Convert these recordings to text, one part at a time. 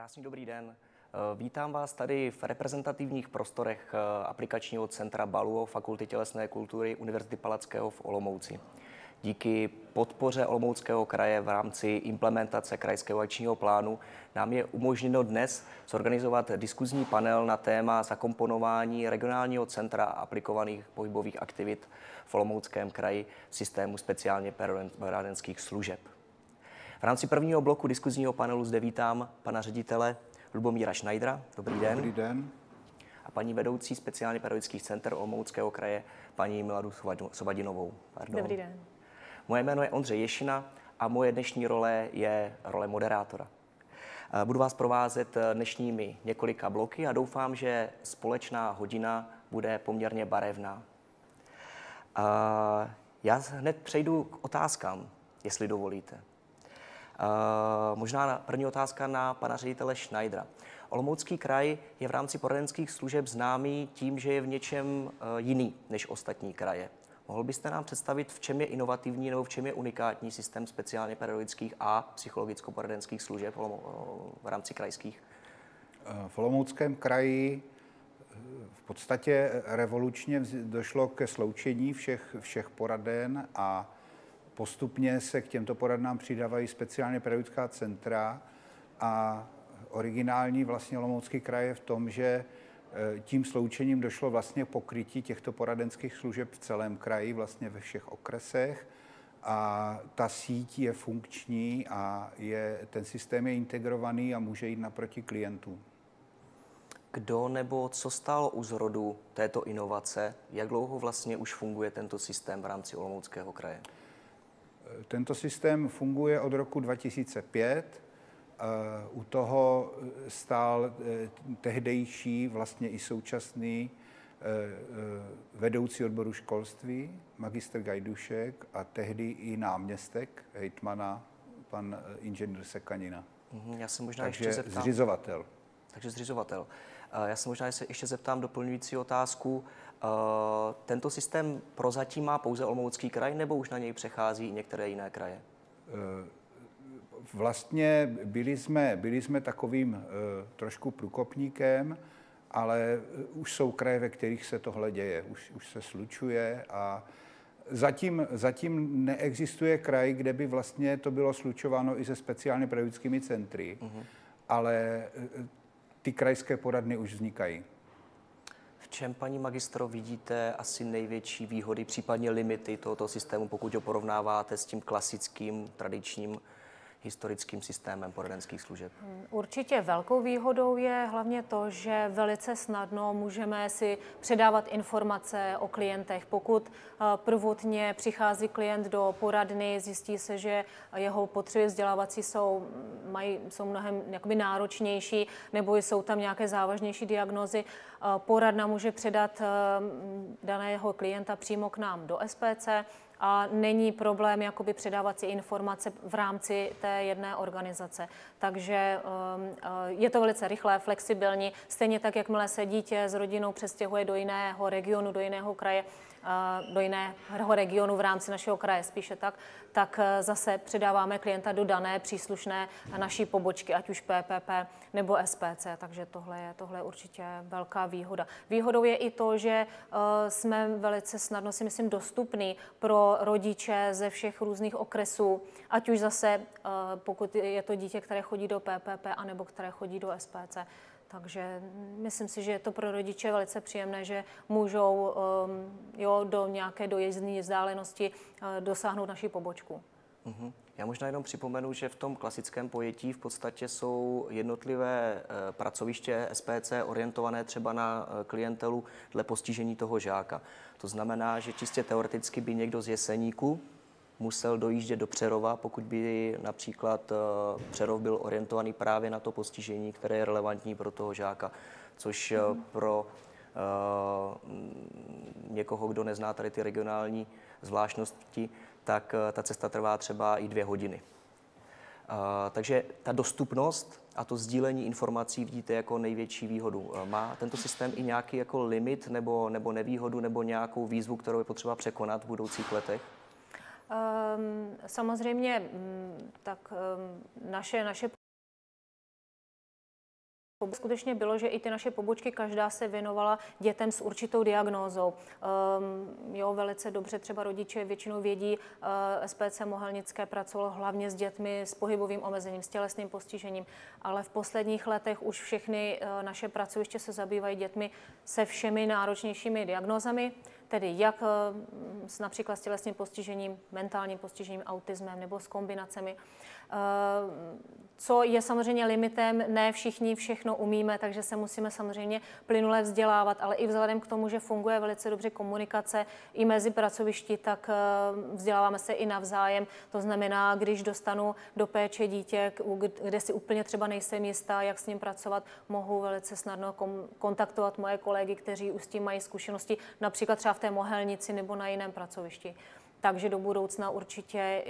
Krásný dobrý den. Eh, Vítám vás tady v reprezentativních prostorech eh, aplikačního centra BALUO Fakulty tělesné kultury Univerzity Palackého v Olomouci. Díky podpoře Olomouckého kraje v rámci implementace krajského akčního plánu nám je umožněno dnes zorganizovat diskuzní panel na téma zakomponování regionálního centra aplikovaných pohybových aktivit v Olomouckém kraji systému speciálně poradenských služeb. V rámci prvního bloku diskuzního panelu zde vítám pana ředitele Lubomíra Schneidera. Dobrý den. Dobrý den. A paní vedoucí speciálně pedagogických center Olomouckého kraje, paní Miladu Sobadinovou. Pardon. Dobrý den. Moje jméno je Ondřej Ješina a moje dnešní role je role moderátora. Budu vás provázet dnešními několika bloky a doufám, že společná hodina bude poměrně barevná. Já hned přejdu k otázkám, jestli dovolíte. Možná první otázka na pana ředitele Schneidera. Olomoucký kraj je v rámci poradenských služeb známý tím, že je v něčem jiný než ostatní kraje. Mohl byste nám představit, v čem je inovativní nebo v čem je unikátní systém speciálně pedagogických a psychologicko-poradenských služeb v rámci krajských? V Olomouckém kraji v podstatě revolučně došlo ke sloučení všech, všech poraden a postupně se k těmto poradnám přidávají speciálně pedagogická centra a originální vlastně Olomoucký kraj je v tom, že tím sloučením došlo vlastně pokrytí těchto poradenských služeb v celém kraji, vlastně ve všech okresech. A ta síť je funkční a je, ten systém je integrovaný a může jít naproti klientům. Kdo nebo co stálo u zrodu této inovace? Jak dlouho vlastně už funguje tento systém v rámci Olomouckého kraje? Tento systém funguje od roku 2005 u toho stál tehdejší, vlastně i současný vedoucí odboru školství, magistr Gajdušek a tehdy i náměstek hejtmana, pan inženýr Sekanina. Já se možná Takže ještě zeptám. zřizovatel. Takže zřizovatel. Já se možná ještě zeptám doplňující otázku. Tento systém prozatím má pouze Olomoucký kraj, nebo už na něj přechází i některé jiné kraje? Vlastně byli jsme, byli jsme takovým uh, trošku průkopníkem, ale už jsou kraje, ve kterých se tohle děje, už, už se slučuje a zatím, zatím neexistuje kraj, kde by vlastně to bylo slučováno i se speciálně pedagogickými centry, uh-huh. ale ty krajské poradny už vznikají. Čem, paní magistro, vidíte asi největší výhody, případně limity tohoto systému, pokud ho porovnáváte s tím klasickým, tradičním historickým systémem poradenských služeb? Určitě velkou výhodou je hlavně to, že velice snadno můžeme si předávat informace o klientech. Pokud prvotně přichází klient do poradny, zjistí se, že jeho potřeby vzdělávací jsou, mají, jsou mnohem jakoby náročnější nebo jsou tam nějaké závažnější diagnozy, poradna může předat daného klienta přímo k nám do SPC a není problém jakoby předávat si informace v rámci té jedné organizace. Takže je to velice rychlé, flexibilní. Stejně tak, jakmile se dítě s rodinou přestěhuje do jiného regionu, do jiného kraje, do jiného regionu v rámci našeho kraje, spíše tak, tak zase předáváme klienta do dané příslušné naší pobočky, ať už PPP nebo SPC, takže tohle je, tohle je určitě velká výhoda. Výhodou je i to, že jsme velice snadno si myslím dostupný pro rodiče ze všech různých okresů, ať už zase, pokud je to dítě, které chodí do PPP, anebo které chodí do SPC. Takže myslím si, že je to pro rodiče velice příjemné, že můžou um, jo, do nějaké dojezdní vzdálenosti uh, dosáhnout naší pobočku. Uh-huh. Já možná jenom připomenu, že v tom klasickém pojetí v podstatě jsou jednotlivé uh, pracoviště SPC orientované třeba na uh, klientelu dle postižení toho žáka. To znamená, že čistě teoreticky by někdo z Jeseníku musel dojíždět do Přerova, pokud by například Přerov byl orientovaný právě na to postižení, které je relevantní pro toho žáka, což mm. pro uh, někoho, kdo nezná tady ty regionální zvláštnosti, tak ta cesta trvá třeba i dvě hodiny. Uh, takže ta dostupnost a to sdílení informací vidíte jako největší výhodu. Má tento systém i nějaký jako limit nebo, nebo nevýhodu nebo nějakou výzvu, kterou je potřeba překonat v budoucích letech? Um, samozřejmě, tak um, naše, naše skutečně bylo, že i ty naše pobočky, každá se věnovala dětem s určitou diagnózou. Um, jo, velice dobře třeba rodiče většinou vědí, uh, eh, SPC Mohelnické pracovalo hlavně s dětmi s pohybovým omezením, s tělesným postižením, ale v posledních letech už všechny uh, naše pracoviště se zabývají dětmi se všemi náročnějšími diagnózami, tedy jak uh, s, například s tělesným postižením, mentálním postižením, autismem nebo s kombinacemi. Uh, co je samozřejmě limitem, ne všichni všechno umíme, takže se musíme samozřejmě plynule vzdělávat, ale i vzhledem k tomu, že funguje velice dobře komunikace i mezi pracovišti, tak eh, vzděláváme se i navzájem. To znamená, když dostanu do péče dítě, kde si úplně třeba nejsem jistá, jak s ním pracovat, mohu velice snadno kontaktovat moje kolegy, kteří už s tím mají zkušenosti, například třeba v té mohelnici nebo na jiném pracovišti. Takže do budoucna určitě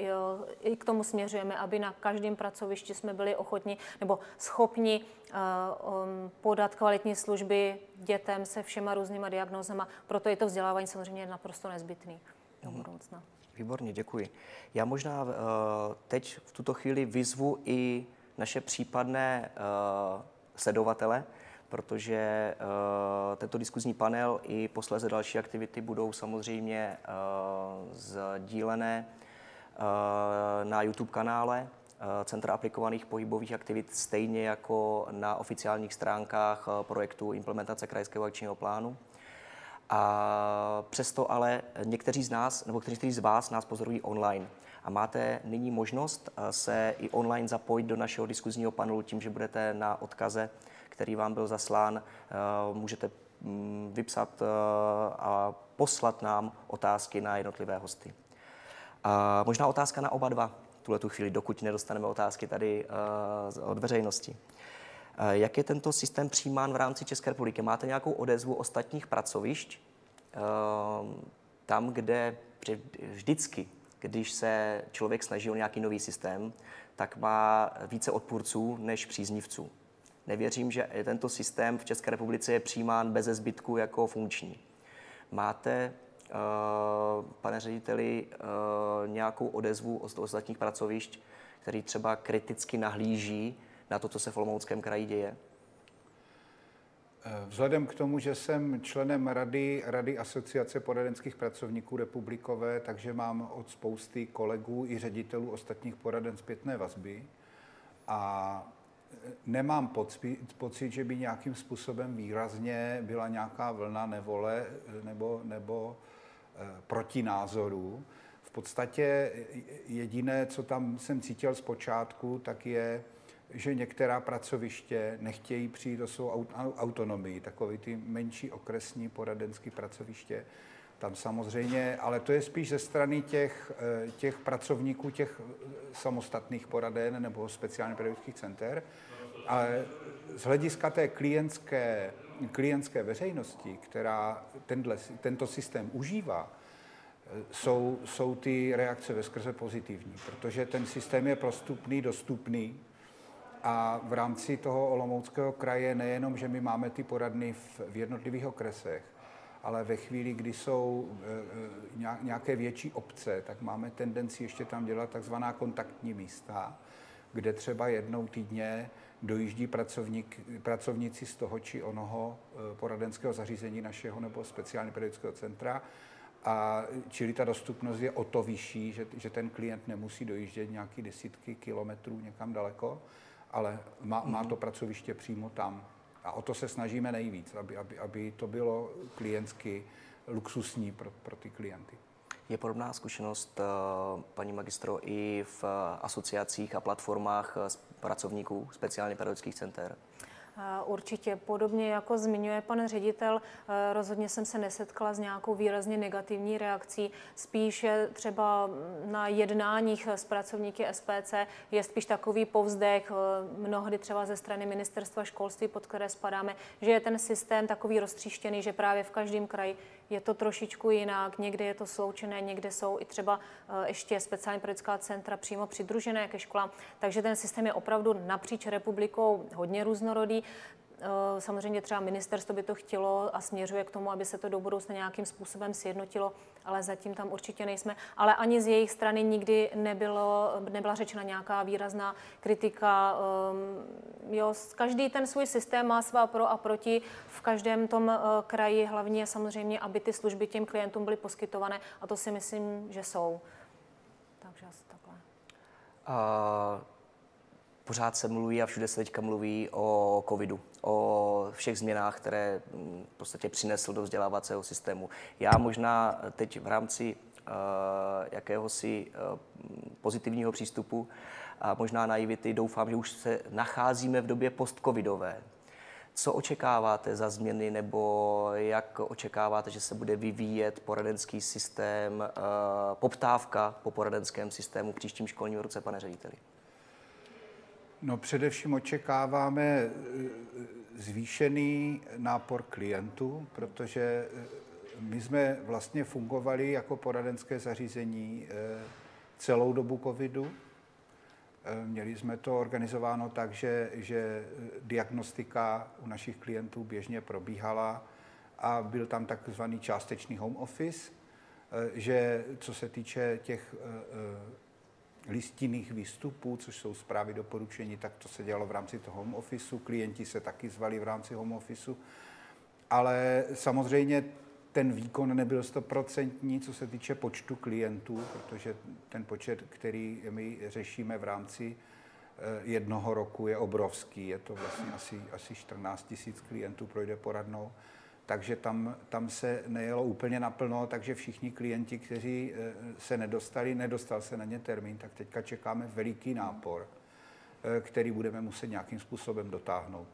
i k tomu směřujeme, aby na každém pracovišti jsme byli ochotni nebo schopni eh, um, podat kvalitní služby dětem se všema různýma diagnózama. Proto je to vzdělávání samozřejmě naprosto nezbytný do mhm. budoucna. Výborně, děkuji. Já možná eh, teď v tuto chvíli vyzvu i naše případné eh, sledovatele, protože uh, tento diskuzní panel i posléze další aktivity budou samozřejmě uh, sdílené uh, na YouTube kanále Centra aplikovaných pohybových aktivit, stejně jako na oficiálních stránkách projektu implementace krajského akčního plánu. A přesto ale někteří z nás, nebo někteří z vás nás pozorují online. A máte nyní možnost se i online zapojit do našeho diskuzního panelu tím, že budete na odkaze který vám byl zaslán, eh, můžete mm, vypsat eh, a poslat nám otázky na jednotlivé hosty. A možná otázka na oba dva, tuhle tu chvíli, dokud nedostaneme otázky tady eh, od veřejnosti. Jak je tento systém přijímán v rámci České republiky? Máte nějakou odezvu ostatních pracovišť? Tam, kde vždycky, když se člověk snaží o nějaký nový systém, tak má více odpůrců než příznivců. Nevěřím, že tento systém v České republice je přijímán bez zbytku jako funkční. Máte, uh, pane řediteli, uh, nějakou odezvu od ostatních pracovišť, který třeba kriticky nahlíží na to, co se v Olomouckém kraji děje? Eh, vzhledem k tomu, že jsem členem Rady, Rady Asociace poradenských pracovníků republikové, takže mám od spousty kolegů i ředitelů ostatních poraden zpětné vazby. A nemám pocit, že by nějakým způsobem výrazně byla nějaká vlna nevole nebo, nebo e, protinázorů. V podstatě jediné, co tam jsem cítil zpočátku, tak je, že některá pracoviště nechtějí přijít do svou autonomii, takové ty menší okresní poradenské pracoviště. Tam samozřejmě, ale to je spíš ze strany těch, e, těch pracovníků, těch samostatných poraden nebo speciálně pedagogických center, ale z hlediska té klientské, klientské veřejnosti, která tenhle, tento systém užívá, jsou, jsou ty reakce ve skrze pozitivní, protože ten systém je prostupný, dostupný a v rámci toho Olomouckého kraje nejenom, že my máme ty poradny v, v jednotlivých okresech, ale ve chvíli, kdy jsou e, e nějaké větší obce, tak máme tendenci ještě tam dělat takzvaná kontaktní místa, kde třeba jednou týdně dojíždí pracovník, pracovníci z toho či onoho eh, poradenského zařízení našeho nebo speciálně pedagogického centra. A čili ta dostupnost je o to vyšší, že, že ten klient nemusí dojíždět nějaký desítky kilometrů někam daleko, ale má, má to pracoviště přímo tam. A o to se snažíme nejvíc, aby, aby, aby to bylo klientsky luxusní pro, pro ty klienty. Je podobná zkušenost, eh, paní magistro, i v asociacích a platformách eh, pracovníků speciálně pedagogických center? Určitě podobně jako zmiňuje pan ředitel, eh, rozhodně jsem se nesetkala s nějakou výrazně negativní reakcí. Spíše třeba na jednáních s pracovníky SPC je spíš takový povzdech, eh, mnohdy třeba ze strany ministerstva školství, pod které spadáme, že je ten systém takový roztříštěný, že právě v každém kraji je to trošičku jinak, někde je to sloučené, někde jsou i třeba eh, ještě speciální pedagogická centra přímo přidružené ke školám, takže ten systém je opravdu napříč republikou hodně různorodý. Eh, samozřejmě třeba ministerstvo by to chtělo a směřuje k tomu, aby se to do budoucna nějakým způsobem sjednotilo, ale zatím tam určitě nejsme. Ale ani z jejich strany nikdy nebylo, nebyla řečena nějaká výrazná kritika. Ehm, jo, každý ten svůj systém má svá pro a proti. V každém tom eh, kraji hlavně samozřejmě, aby ty služby těm klientům byly poskytované a to si myslím, že jsou. Takže asi takhle. A pořád se mluví a všude se teďka mluví o covidu, o všech změnách, které mm, v podstatě přinesl do vzdělávacího systému. Já možná teď v rámci uh, jakéhosi uh, pozitivního přístupu a možná naivity doufám, že už se nacházíme v době post-covidové. Co očekáváte za změny nebo jak očekáváte, že se bude vyvíjet poradenský systém, uh, poptávka po poradenském systému v příštím školním roce, pane řediteli? No především očekáváme eh, zvýšený nápor klientů, protože eh, my jsme vlastně fungovali jako poradenské zařízení eh, celou dobu covidu. Měli jsme to organizováno tak, že, že diagnostika u našich klientů běžně probíhala a byl tam takzvaný částečný home office, že co se týče těch listinných výstupů, což jsou zprávy doporučení, tak to se dělalo v rámci toho home officeu. Klienti se taky zvali v rámci home officeu. Ale samozřejmě ten výkon nebyl stoprocentní, co se týče počtu klientů, protože ten počet, který my řešíme v rámci eh, jednoho roku, je obrovský. Je to vlastně asi, asi 14 tisíc klientů projde poradnou takže tam, tam se nejelo úplně naplno, takže všichni klienti, kteří eh, se nedostali, nedostal se na ně termín, tak teďka čekáme veliký nápor, eh, který budeme muset nějakým způsobem dotáhnout.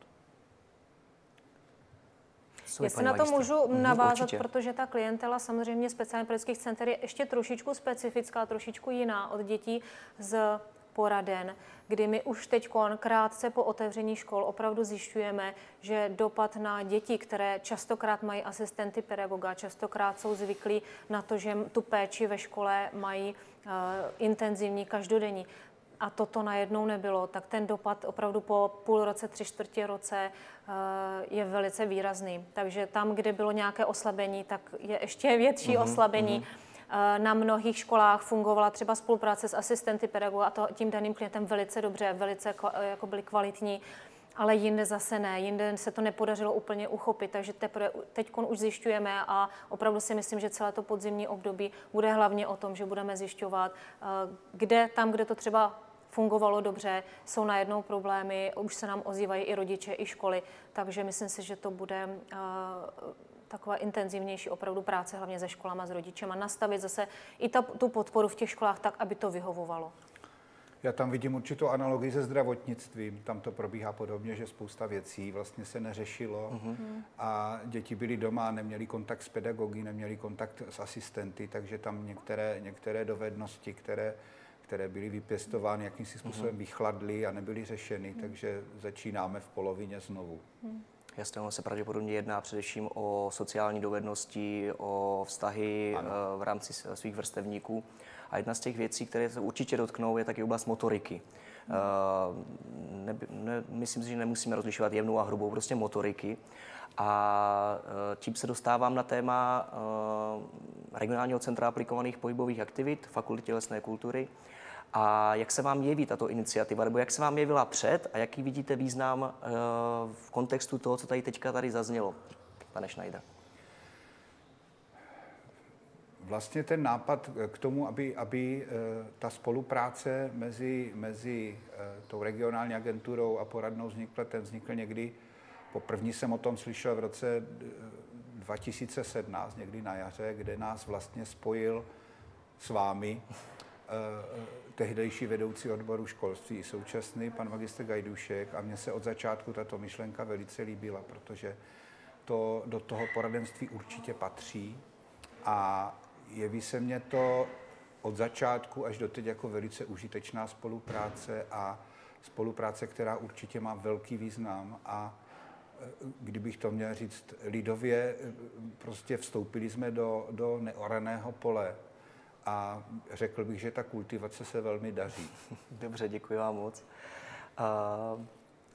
Jestli na to můžu mhm, navázat, Určitě. protože ta klientela samozřejmě speciálně pedagogických center je ještě trošičku specifická, trošičku jiná od dětí z poraden, kdy my už teď krátce po otevření škol opravdu zjišťujeme, že dopad na děti, které častokrát mají asistenty pedagoga, častokrát jsou zvyklí na to, že tu péči ve škole mají uh, intenzivní, každodenní, a toto najednou nebylo, tak ten dopad opravdu po půl roce, tři čtvrtě roce uh, je velice výrazný. Takže tam, kde bylo nějaké oslabení, tak je ještě větší mm-hmm, oslabení. Mm-hmm Eh, na mnohých školách fungovala třeba spolupráce s asistenty pedagoga a to tím daným klientem velice dobře, velice eh, jako byli kvalitní ale jinde zase ne, jinde se to nepodařilo úplně uchopit, takže teprve teď už zjišťujeme a opravdu si myslím, že celé to podzimní období bude hlavně o tom, že budeme zjišťovat, eh, kde tam, kde to třeba fungovalo dobře, jsou najednou problémy, už se nám ozývají i rodiče, i školy, takže myslím si, že to bude taková intenzivnější opravdu práce, hlavně se školama, s rodičema, nastavit zase i ta, tu podporu v těch školách tak, aby to vyhovovalo. Já tam vidím určitou analogii se zdravotnictvím. Tam to probíhá podobně, že spousta věcí vlastně se neřešilo uh-huh. a děti byly doma, neměli kontakt s pedagogy, neměli kontakt s asistenty, takže tam některé, některé dovednosti, které, které byly vypěstovány, jakýmsi způsobem uh-huh. vychladly a nebyly řešeny, uh-huh. takže začínáme v polovině znovu. Uh-huh. Jasně, ono se pravděpodobně jedná především o sociální dovednosti, o vztahy ano. Eh, v rámci svých vrstevníků. A jedna z těch věcí, které se určitě dotknou, je taky oblast motoriky. Hmm. Ne, ne, myslím si, že nemusíme rozlišovat jemnou a hrubou, prostě motoriky. A eh, tím se dostávám na téma regionálního centra aplikovaných pohybových aktivit, Fakulty tělesné kultury. A jak se vám jeví tato iniciativa, nebo jak se vám jevila před a jaký vidíte význam eh, v kontextu toho, co tady teďka tady zaznělo, pane Schneider? Vlastně ten nápad k tomu, aby, aby eh, ta spolupráce mezi, mezi eh, tou regionální agenturou a poradnou vznikla, ten vznikl někdy, poprvní jsem o tom slyšel v roce 2017, někdy na jaře, kde nás vlastně spojil s vámi tehdejší vedoucí odboru školství, současný pan magistr Gajdušek a mně se od začátku tato myšlenka velice líbila, protože to do toho poradenství určitě patří. A jeví se mně to od začátku až do teď jako velice užitečná spolupráce a spolupráce, která určitě má velký význam. A e, kdybych to měl říct lidově, e, prostě vstoupili jsme do, do neoraného pole a řekl bych, že ta kultivace se velmi daří. Dobře, děkuji vám moc.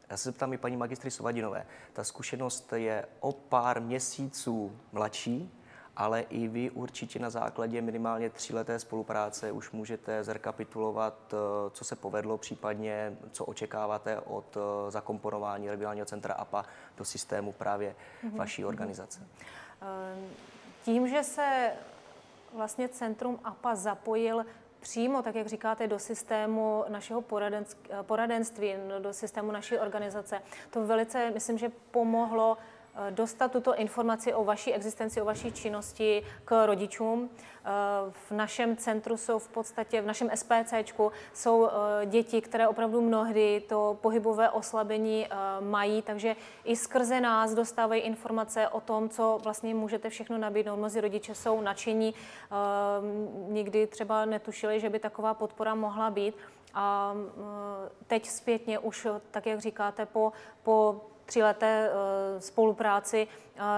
Já se zeptám i paní magistry Sovadinové. Ta zkušenost je o pár měsíců mladší, ale i vy určitě na základě minimálně tříleté spolupráce už můžete zrekapitulovat, eh, co se povedlo, případně co očekáváte od eh, zakomponování regionálního centra APA do systému právě mm-hmm. vaší organizace. Ehm, tím, že se vlastně centrum APA zapojil přímo, tak jak říkáte, do systému našeho poradenství, do systému naší organizace, to velice, myslím, že pomohlo dostat tuto informaci o vaší existenci, o vaší činnosti k rodičům. Eh, v našem centru jsou v podstatě, v našem SPCčku jsou eh, děti, které opravdu mnohdy to pohybové oslabení mají, takže i skrze nás dostávají informace o tom, co vlastně můžete všechno nabídnout. Mnozí rodiče jsou nadšení, nikdy třeba netušili, že by taková podpora mohla být. A teď zpětně už, tak jak říkáte, po, po tříleté eh, spolupráci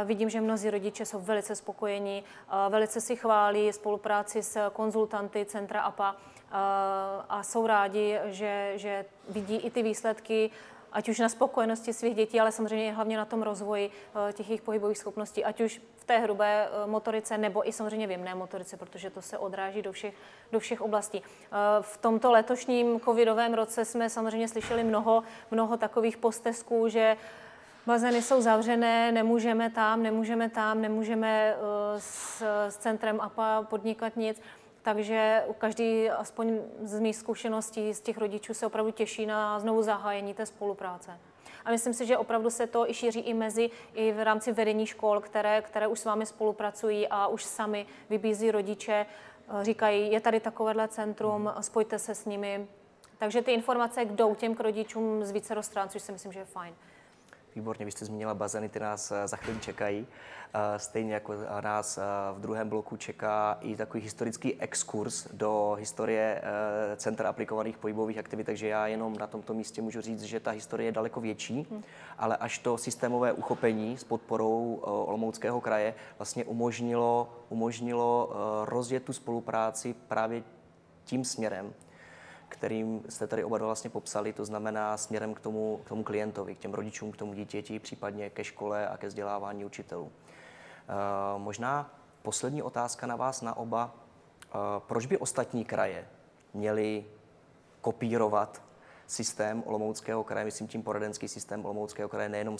vidím, že mnozí rodiče jsou velice spokojení, velice si chválí spolupráci s konzultanty Centra APA a jsou rádi, že, že vidí i ty výsledky, ať už na spokojenosti svých dětí, ale samozřejmě hlavně na tom rozvoji eh, těch jejich pohybových schopností, ať už v té hrubé eh, motorice nebo i samozřejmě v jemné motorice, protože to se odráží do všech, do všech oblastí. V tomto letošním covidovém roce jsme samozřejmě slyšeli mnoho, mnoho takových postesků, že bazény jsou zavřené, nemůžeme tam, nemůžeme tam, nemůžeme uh, s, s centrem APA podnikat nic. Takže každý, aspoň z mých zkušeností, z těch rodičů se opravdu těší na znovu zahájení té spolupráce. A myslím si, že opravdu se to i šíří i mezi, i v rámci vedení škol, které, které už s vámi spolupracují a už sami vybízí rodiče, uh, říkají, je tady takovéhle centrum, spojte se s nimi. Takže ty informace jdou těm k rodičům z více stran, což si myslím, že je fajn. Výborně, vy jste zmínila bazény, ty nás eh, za chvíli čekají. Eh, stejně jako nás eh, v druhém bloku čeká i takový historický exkurs do historie Centra aplikovaných pohybových aktivit, takže já jenom na tomto místě můžu říct, že ta historie je daleko větší, hmm. ale až to systémové uchopení s podporou Olomouckého kraje vlastně umožnilo, umožnilo rozjet tu spolupráci právě tím směrem, kterým jste tady oba dva vlastně popsali, to znamená směrem k tomu, k tomu klientovi, k těm rodičům, k tomu dítěti, případně ke škole a ke vzdělávání učitelů. E, možná poslední otázka na vás, na oba. E, proč by ostatní kraje měly kopírovat systém Olomouckého kraje, myslím tím poradenský systém Olomouckého kraje nejenom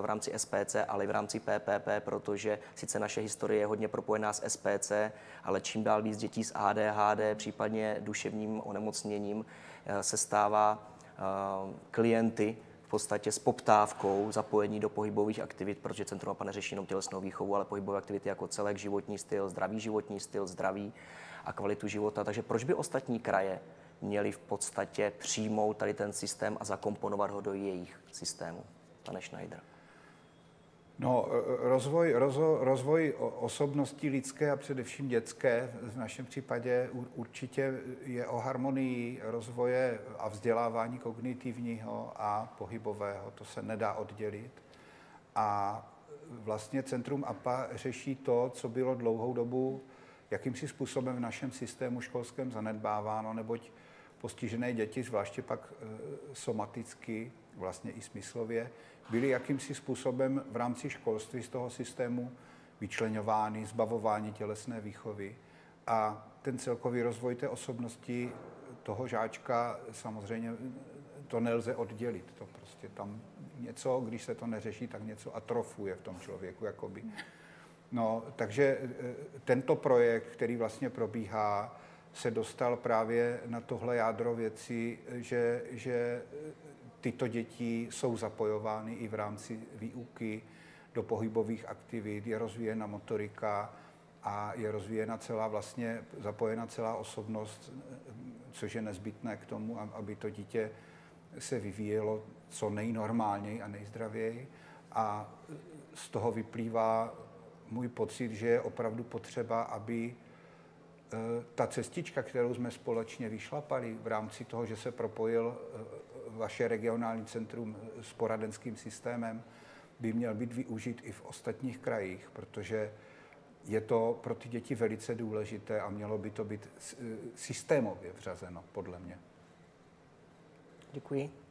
v rámci SPC, ale i v rámci PPP, protože sice naše historie je hodně propojená s SPC, ale čím dál víc dětí s ADHD, případně duševním onemocněním, eh, se stává eh, klienty v podstatě s poptávkou zapojení do pohybových aktivit, protože Centrum APA neřeší jenom tělesnou výchovu, ale pohybové aktivity jako celek, životní styl, zdravý životní styl, zdraví a kvalitu života. Takže proč by ostatní kraje měli v podstatě přijmout tady ten systém a zakomponovat ho do jejich systému. Pane Schneider. No, rozvoj, rozvoj, rozvoj osobnosti lidské a především dětské v našem případě určitě je o harmonii rozvoje a vzdělávání kognitivního a pohybového. To se nedá oddělit. A vlastně Centrum APA řeší to, co bylo dlouhou dobu jakýmsi způsobem v našem systému školském zanedbáváno, neboť postižené děti, zvláště pak e, somaticky, vlastně i smyslově, byly jakýmsi způsobem v rámci školství z toho systému vyčlenovány, zbavovány tělesné výchovy. A ten celkový rozvoj té osobnosti toho žáčka samozřejmě to nelze oddělit. To prostě tam něco, když se to neřeší, tak něco atrofuje v tom člověku, jakoby. No, takže e, tento projekt, který vlastně probíhá, se dostal právě na tohle jádro věci, že, že tyto děti jsou zapojovány i v rámci výuky do pohybových aktivit, je rozvíjena motorika a je rozvíjena celá vlastně, zapojena celá osobnost, což je nezbytné k tomu, aby to dítě se vyvíjelo co nejnormálněji a nejzdravěji. A z toho vyplývá můj pocit, že je opravdu potřeba, aby ta cestička, kterou jsme společně vyšlapali v rámci toho, že se propojil eh, vaše regionální centrum s poradenským systémem, by měl být využit i v ostatních krajích, protože je to pro ty děti velice důležité a mělo by to být eh, systémově vřazeno, podle mě. Děkuji.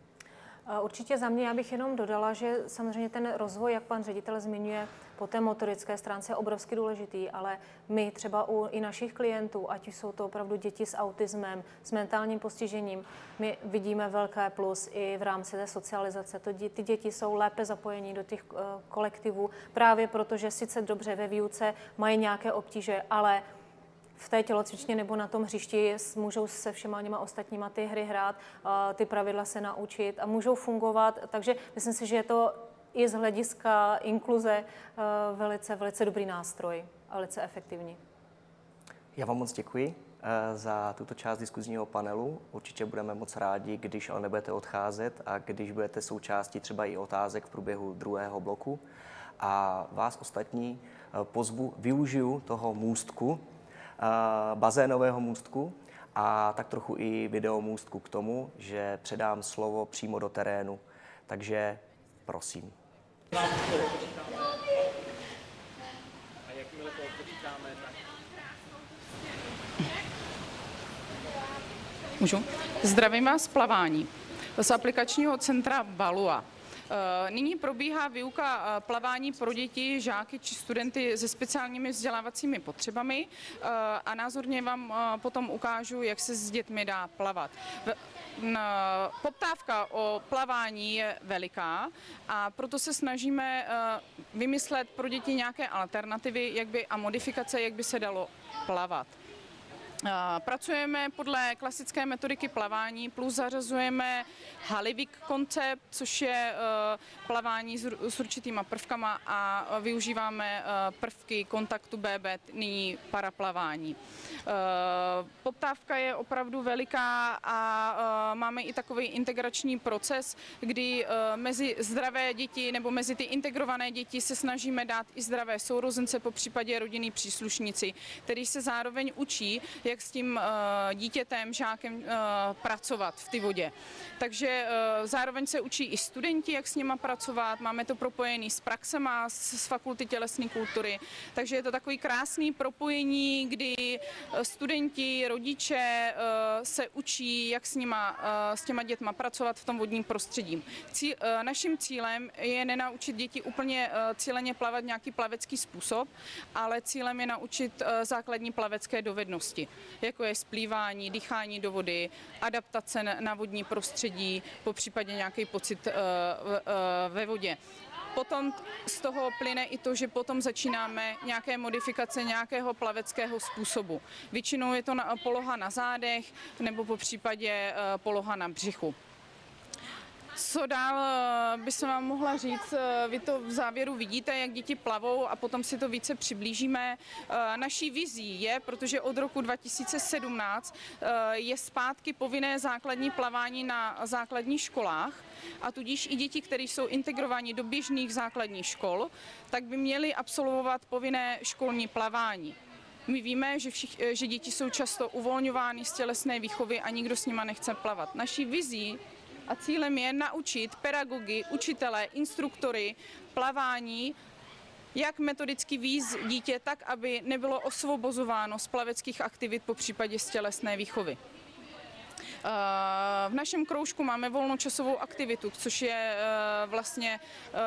Určitě za mě já bych jenom dodala, že samozřejmě ten rozvoj, jak pan ředitel zmiňuje, po té motorické stránce je obrovsky důležitý, ale my třeba u i našich klientů, ať jsou to opravdu děti s autismem, s mentálním postižením, my vidíme velké plus i v rámci té socializace. To, dě- ty děti jsou lépe zapojení do těch eh, kolektivů, právě protože sice dobře ve výuce mají nějaké obtíže, ale v té tělocvičně nebo na tom hřišti můžou se všema těma ostatníma ty hry hrát, ty pravidla se naučit a můžou fungovat. Takže myslím si, že je to i z hlediska inkluze eh, velice, velice dobrý nástroj a velice efektivní. Já vám moc děkuji eh, za tuto část diskuzního panelu. Určitě budeme moc rádi, když ale nebudete odcházet a když budete součástí třeba i otázek v průběhu druhého bloku. A vás ostatní eh, pozvu, využiju toho můstku, bazénového můstku a tak trochu i videomůstku k tomu, že předám slovo přímo do terénu. Takže prosím. Můžu? Zdravím vás z plavání z aplikačního centra Balua. Eh, Nyní probíhá výuka eh, plavání pro děti, žáky či studenty se speciálními vzdělávacími potřebami eh, a názorně vám potom ukážu, jak se s dětmi dá plavat. Poptávka o plavání je veliká a proto se snažíme vymyslet pro děti nějaké alternativy jak by, a modifikace, jak by se dalo plavat. A Pracujeme podle klasické metodiky plavání, plus zařazujeme Halivik koncept, což je eh, plavání s ur- s určitýma prvkama a eh, využíváme eh, prvky kontaktu BB, nyní paraplavání. Eh, Poptávka je opravdu veliká a eh, máme i takový integrační proces, kdy eh, mezi zdravé děti nebo mezi ty integrované děti se snažíme dát i zdravé sourozence, po případě rodinný příslušníci, který se zároveň učí, jak s tím eh, dítětem, žákem eh, pracovat v té vodě. Takže eh, zároveň se učí i studenti, jak s nima pracovat, máme to propojený s praxema z z fakulty tělesné kultury, takže je to takový krásný propojení, kdy studenti, rodiče se učí, jak s, nima, s těma dětma pracovat v tom vodním prostředí. Cí, eh, naším cílem je nenaučit děti úplně cíleně plavat nějaký plavecký způsob, ale cílem je naučit základní plavecké dovednosti, jako je splývání, dýchání do vody, adaptace na- vodní prostředí, po případě nějaký pocit eh, eh, ve vodě. Potom z toho plyne i to, že potom začínáme nějaké modifikace nějakého plaveckého způsobu. Většinou je to poloha na zádech nebo po případě eh, poloha na břichu. Co dál eh, by se vám mohla říct? Eh, Vy to v závěru vidíte, jak děti plavou a potom si to více přiblížíme. Eh, Naší vizí je, protože od roku 2017 eh, je zpátky povinné základní plavání na základních školách a tudíž i děti, které jsou integrováni do běžných základních škol, tak by měly absolvovat povinné školní plavání. My víme, že, všich, že děti jsou často uvolňovány z tělesné výchovy a nikdo s nima nechce plavat. Naší vizí a cílem je naučit pedagogy, učitele, instruktory plavání, jak metodicky víz dítě, tak aby nebylo osvobozováno z plaveckých aktivit po případě z tělesné výchovy. Eh, V našem kroužku máme volnočasovou aktivitu, což je eh, vlastně eh,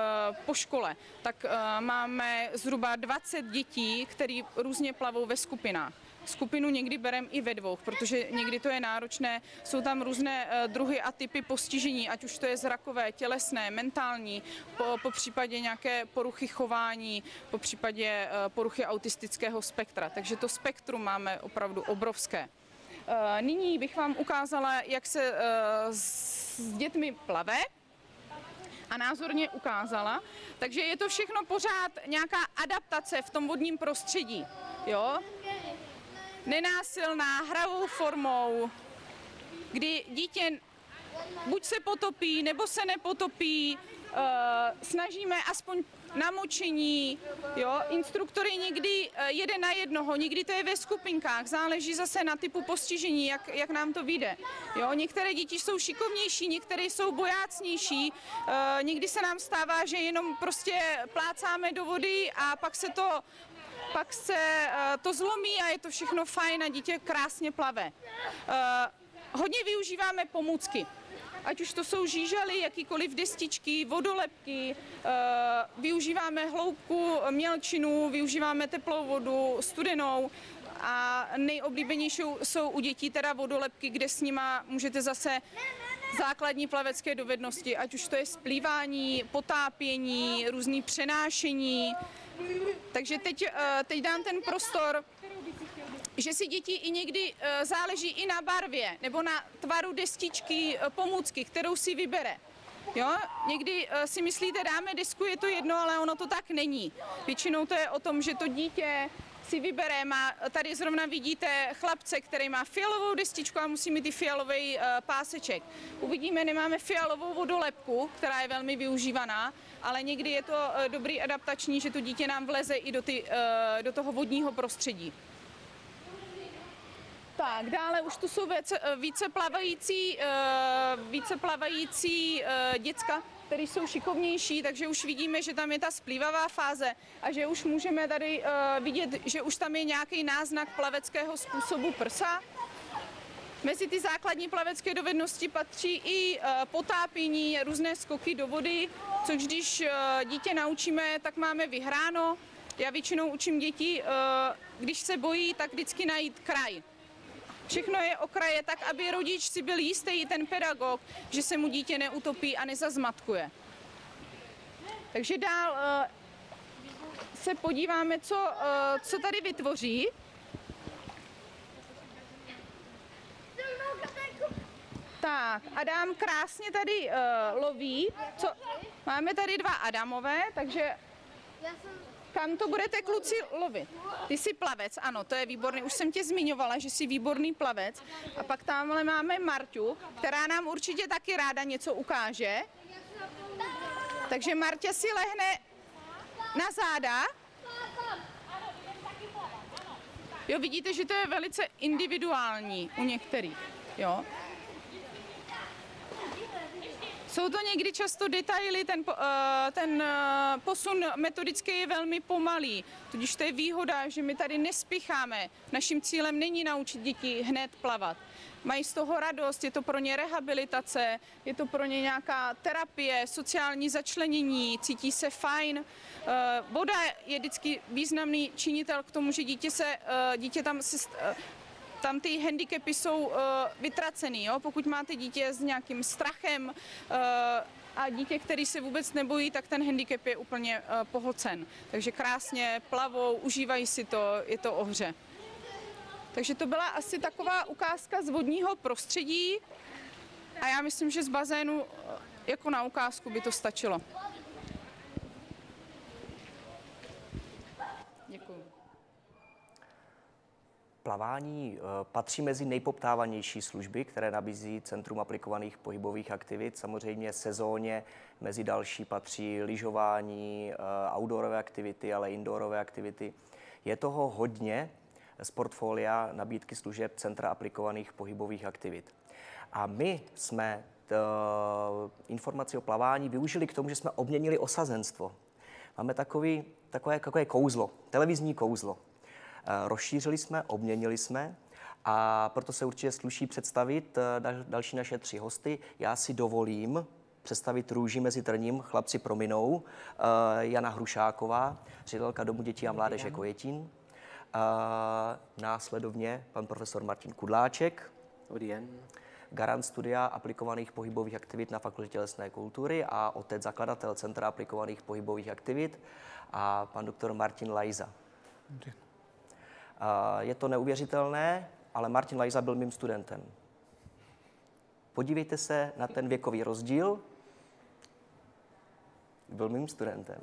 po škole. Tak máme zhruba 20 dětí, které různě plavou ve skupinách. Skupinu někdy bereme i ve dvou, protože někdy to je náročné. Jsou tam různé eh, druhy a typy postižení, ať už to je zrakové, tělesné, mentální, po, po případě nějaké poruchy chování, po případě eh, poruchy autistického spektra. Takže to spektrum máme opravdu obrovské. Eh, Nyní bych vám ukázala, jak se s dětmi plave a názorně ukázala. Takže je to všechno pořád nějaká adaptace v tom vodním prostředí. Jo? Nenásilná, hravou formou, kdy dítě buď se potopí, nebo se nepotopí, eh, snažíme aspoň namočení, jo, instruktory někdy eh, jeden na jednoho, někdy to je ve skupinkách, záleží zase na typu postižení, jak, jak nám to vyjde. Jo, některé děti jsou šikovnější, některé jsou bojácnější, eh, někdy se nám stává, že jenom prostě plácáme do vody a pak se to pak se eh, to zlomí a je to všechno fajn a dítě krásně plave. Eh, Hodně využíváme pomůcky. ať už to jsou žížaly, jakýkoliv destičky, vodolepky, eh, využíváme hloubku, mělčinu, využíváme teplou vodu, studenou a nejoblíbenější jsou u dětí teda vodolepky, kde s nima můžete zase základní plavecké dovednosti, ať už to je splývání, potápění, různý přenášení. Takže teď, eh, teď dám ten prostor že si děti i někdy eh, záleží i na barvě nebo na tvaru destičky, eh, pomůcky, kterou si vybere. Jo? Někdy si myslíte, dáme desku, je to jedno, ale ono to tak není. Většinou to je o tom, že to dítě si vybere, má, tady zrovna vidíte chlapce, který má fialovou destičku a musí mít i fialový páseček. Uvidíme, nemáme fialovou vodolepku, která je velmi využívaná, ale někdy je to uh, dobrý adaptační, že to dítě nám vleze i do, ty, uh, do toho vodního prostředí. Tak, dále už tu jsou více, více plavající, více plavající děcka, které jsou šikovnější, takže už vidíme, že tam je ta splývavá fáze a že už můžeme tady vidět, že už tam je nějaký náznak plaveckého způsobu prsa. Mezi ty základní plavecké dovednosti patří i potápění, různé skoky do vody, což když dítě naučíme, tak máme vyhráno. Já většinou učím děti, když se bojí, tak vždycky najít kraj. Všechno je okraje tak, aby rodič si byl jistý, ten pedagog, že se mu dítě neutopí a nezazmatkuje. Takže dál se podíváme, co, co tady vytvoří. Tak, Adam krásně tady uh, loví. Co? Máme tady dva Adamové, takže kam to budete kluci lovit? Ty jsi plavec, ano, to je výborný. Už jsem tě zmiňovala, že jsi výborný plavec. A pak tamhle máme Marťu, která nám určitě taky ráda něco ukáže. Takže Martě si lehne na záda. Jo, vidíte, že to je velice individuální u některých. Jo. Jsou to někdy často detaily, ten, eh, ten eh, posun metodický je velmi pomalý, tudíž to je výhoda, že my tady nespěcháme. Naším cílem není naučit děti hned plavat. Mají z toho radost, je to pro ně rehabilitace, je to pro ně nějaká terapie, sociální začlenění, cítí se fajn. Eh, voda je vždycky významný činitel k tomu, že dítě, se, dítě tam se tam ty handicapy jsou uh, vytracený. Jo? Pokud máte dítě s nějakým strachem uh, a dítě, který se vůbec nebojí, tak ten handicap je úplně uh, pohlcen. Takže krásně plavou, užívají si to, je to ohře. Takže to byla asi taková ukázka z vodního prostředí a já myslím, že z bazénu jako na ukázku by to stačilo. Plavání eh, patří mezi nejpoptávanější služby, které nabízí Centrum aplikovaných pohybových aktivit. Samozřejmě sezóně mezi další patří lyžování, eh, outdoorové aktivity, ale indoorové aktivity. Je toho hodně z portfolia nabídky služeb Centra aplikovaných pohybových aktivit. A my jsme t, informaci o plavání využili k tomu, že jsme obměnili osazenstvo. Máme takový, takové, takové kouzlo, televizní kouzlo. Eh, rozšířili jsme, obměnili jsme a proto se určitě sluší představit eh, další naše tři hosty. Já si dovolím představit růži mezi trním, chlapci prominou, eh, Jana Hrušáková, ředitelka Domu dětí a mládeže Kojetín, následovně pan profesor Martin Kudláček, Dobrý den. garant studia aplikovaných pohybových aktivit na Fakultě tělesné kultury a otec zakladatel Centra aplikovaných pohybových aktivit a pan doktor Martin Lajza. Je to neuvěřitelné, ale Martin Lajza byl mým studentem. Podívejte se na ten věkový rozdíl. Byl mým studentem.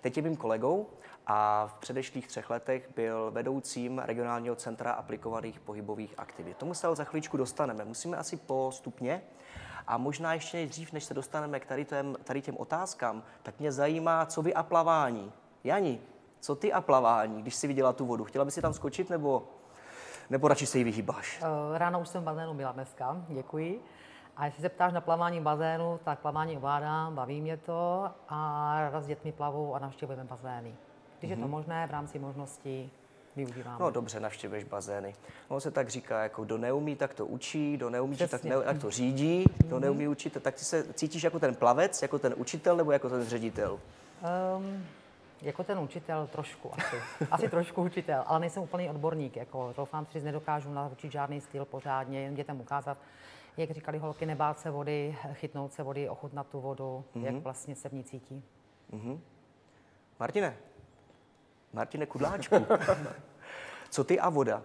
Teď je mým kolegou a v předešlých třech letech byl vedoucím regionálního centra aplikovaných pohybových aktivit. Tomu se ale za chvíličku dostaneme. Musíme asi postupně. A možná ještě nejdřív, než se dostaneme k tady, těm, tady těm otázkám, tak mě zajímá, co vy a plavání. Jani, co ty a plavání, když si viděla tu vodu? Chtěla by si tam skočit nebo, nebo radši se jí vyhýbáš? Eh, ráno už jsem v bazénu byla dneska, děkuji. A jestli se ptáš na plavání bazénu, tak plavání ovládám, baví mě to a rada s dětmi plavou a navštěvujeme bazény. Když mm-hmm. je to mhm. možné v rámci možností, využíváme. No dobře, navštěvuješ bazény. Ono se tak říká, jako kdo neumí, tak to učí, kdo neumí, tak, Přesně. ne, tak to řídí, kdo neumí učit, tak ty se cítíš jako ten plavec, jako ten učitel nebo jako ten ředitel? Um, jako ten učitel trošku asi. Asi trošku učitel, ale nejsem úplný odborník. Jako, doufám si, že nedokážu naučit žádný styl pořádně, jen dětem ukázat, jak říkali holky, nebát se vody, chytnout se vody, ochutnat tu vodu, mm-hmm. jak vlastně se v ní cítí. Martine, Martine Kudláčku, co ty a voda?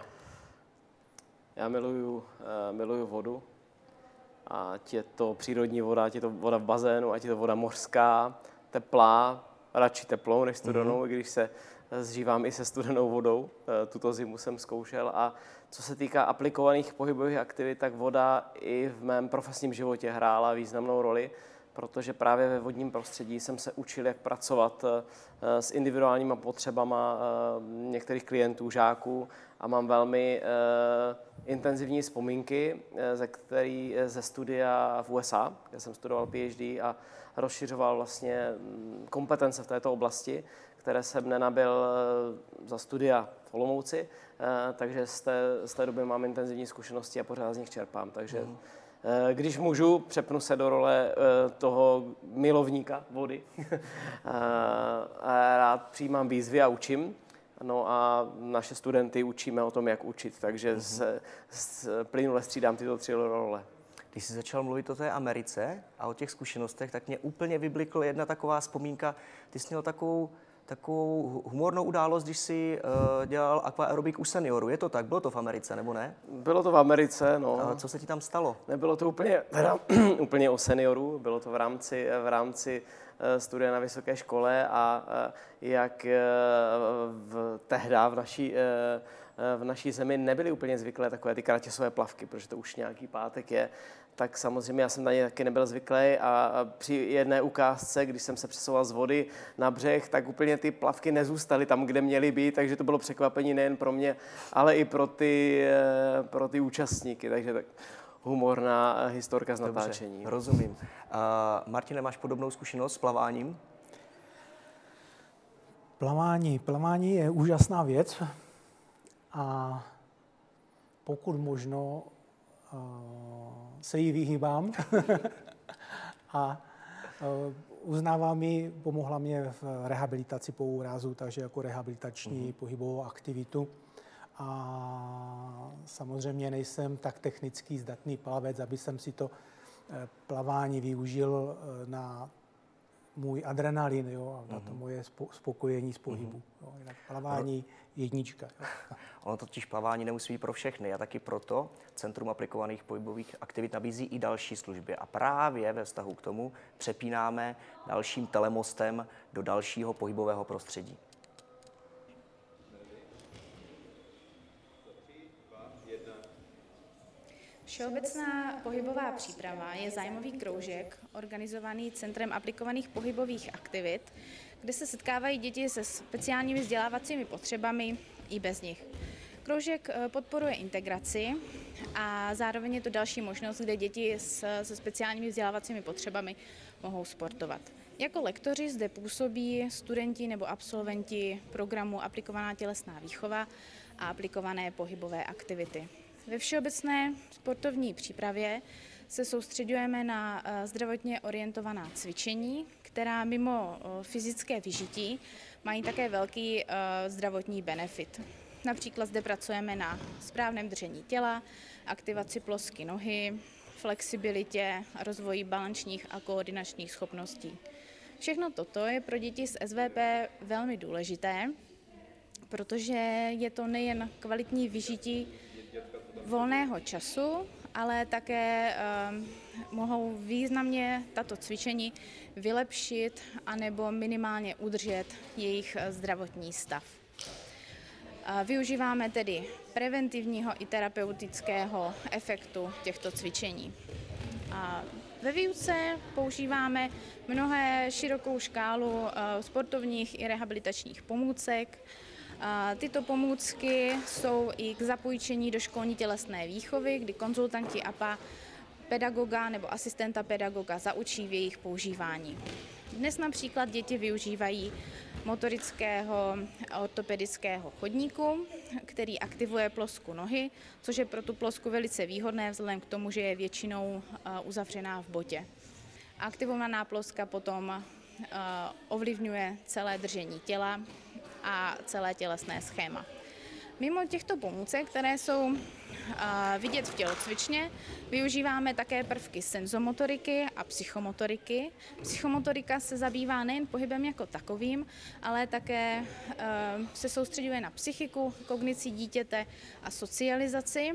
Já miluju, uh, miluju vodu. Ať je to přírodní voda, ať je to voda v bazénu, ať je to voda mořská, teplá, radši teplou než studenou, mm-hmm. když se zžívám i se studenou vodou. Eh, Tuto zimu jsem zkoušel. A co se týká aplikovaných pohybových aktivit, tak voda i v mém profesním životě hrála významnou roli, protože právě ve vodním prostředí jsem se učil, jak pracovat eh, s individuálníma potřebama eh, některých klientů, žáků a mám velmi intenzivní vzpomínky ze, který, ze studia v USA, kde jsem studoval PhD a rozšiřoval vlastně mm, kompetence v této oblasti, které jsem nenabil eh, za studia v Olomouci, eh, takže z té, z té doby mám intenzivní zkušenosti a pořád z nich čerpám. Takže eh, když můžu, přepnu se do role toho milovníka vody. Rád přijímám výzvy a učím. No a naše studenty učíme o tom, jak učit, takže se, s, plynule střídám tyto tři role. Když jsi začal mluvit o té Americe a o těch zkušenostech, tak mě úplně vyblikla jedna taková vzpomínka. Ty jsi měl takovou, takovou humornou událost, když jsi uh, dělal aquaerobik u seniorů. Je to tak? Bylo to v Americe, nebo ne? Bylo to v Americe, no. A co se ti tam stalo? Nebylo to úplně, teda, úplně o seniorů, bylo to v rámci, v rámci eh, studia na vysoké škole a eh, jak eh, v, tehda v naší, eh, eh, v naší zemi nebyly úplně zvyklé takové ty kratěsové plavky, protože to už nějaký pátek je, tak samozřejmě já jsem na ně taky nebyl zvyklý a při jedné ukázce, když jsem se přesouval z vody na břeh, tak úplně ty plavky nezůstaly tam, kde měly být, takže to bylo překvapení nejen pro mě, ale i pro ty, eh, pro ty účastníky, takže tak humorná historka z natáčení. rozumím. Uh, Martine, máš podobnou zkušenost s plaváním? Plavání. Plavání je úžasná věc a pokud možno se jí vyhýbám a uh, uznávám mi, pomohla mě v rehabilitaci po úrazu, takže jako rehabilitační mm-hmm. pohybovou aktivitu. A samozřejmě nejsem tak technicky zdatný plavec, aby jsem si to eh, plavání využil eh, na můj adrenalin jo, a na to moje spo, spokojení z pohybu. Jo. Jinak plavání jednička. Jo. Ono totiž plavání nemusí být pro všechny a taky proto Centrum aplikovaných pohybových aktivit nabízí i další služby. A právě ve vztahu k tomu přepínáme dalším telemostem do dalšího pohybového prostředí. Všeobecná pohybová příprava je zájmový kroužek organizovaný Centrem aplikovaných pohybových aktivit, kde se setkávají děti se speciálními vzdělávacími potřebami i bez nich. Kroužek eh, podporuje integraci a zároveň je to další možnost, kde děti se speciálními vzdělávacími potřebami mohou sportovat. Jako lektoři zde působí studenti nebo absolventi programu Aplikovaná tělesná výchova a aplikované pohybové aktivity. Ve všeobecné sportovní přípravě se soustředujeme na eh, zdravotně orientovaná cvičení, která mimo eh, fyzické vyžití mají také velký eh, zdravotní benefit. Například zde pracujeme na správném držení těla, aktivaci plosky nohy, flexibilitě, rozvoji balančních a koordinačních schopností. Všechno toto je pro děti z SVP velmi důležité, protože je to nejen kvalitní vyžití volného času, ale také um, mohou významně tato cvičení vylepšit anebo minimálně udržet jejich eh, zdravotní stav. Využíváme tedy preventivního i terapeutického efektu těchto cvičení. A ve výuce používáme mnohé širokou škálu eh, sportovních i rehabilitačních pomůcek, Tyto pomůcky jsou i k zapůjčení do školní tělesné výchovy, kdy konzultanti APA pedagoga nebo asistenta pedagoga zaučí v jejich používání. Dnes například děti využívají motorického ortopedického chodníku, který aktivuje plosku nohy, což je pro tu plosku velice výhodné vzhledem k tomu, že je většinou uzavřená v botě. Aktivovaná ploska potom ovlivňuje celé držení těla a celé tělesné schéma. Mimo těchto pomůcek, které jsou vidět v tělocvičně, využíváme také prvky senzomotoriky a psychomotoriky. Psychomotorika se zabývá nejen pohybem jako takovým, ale také se soustředuje na psychiku, kognici dítěte a socializaci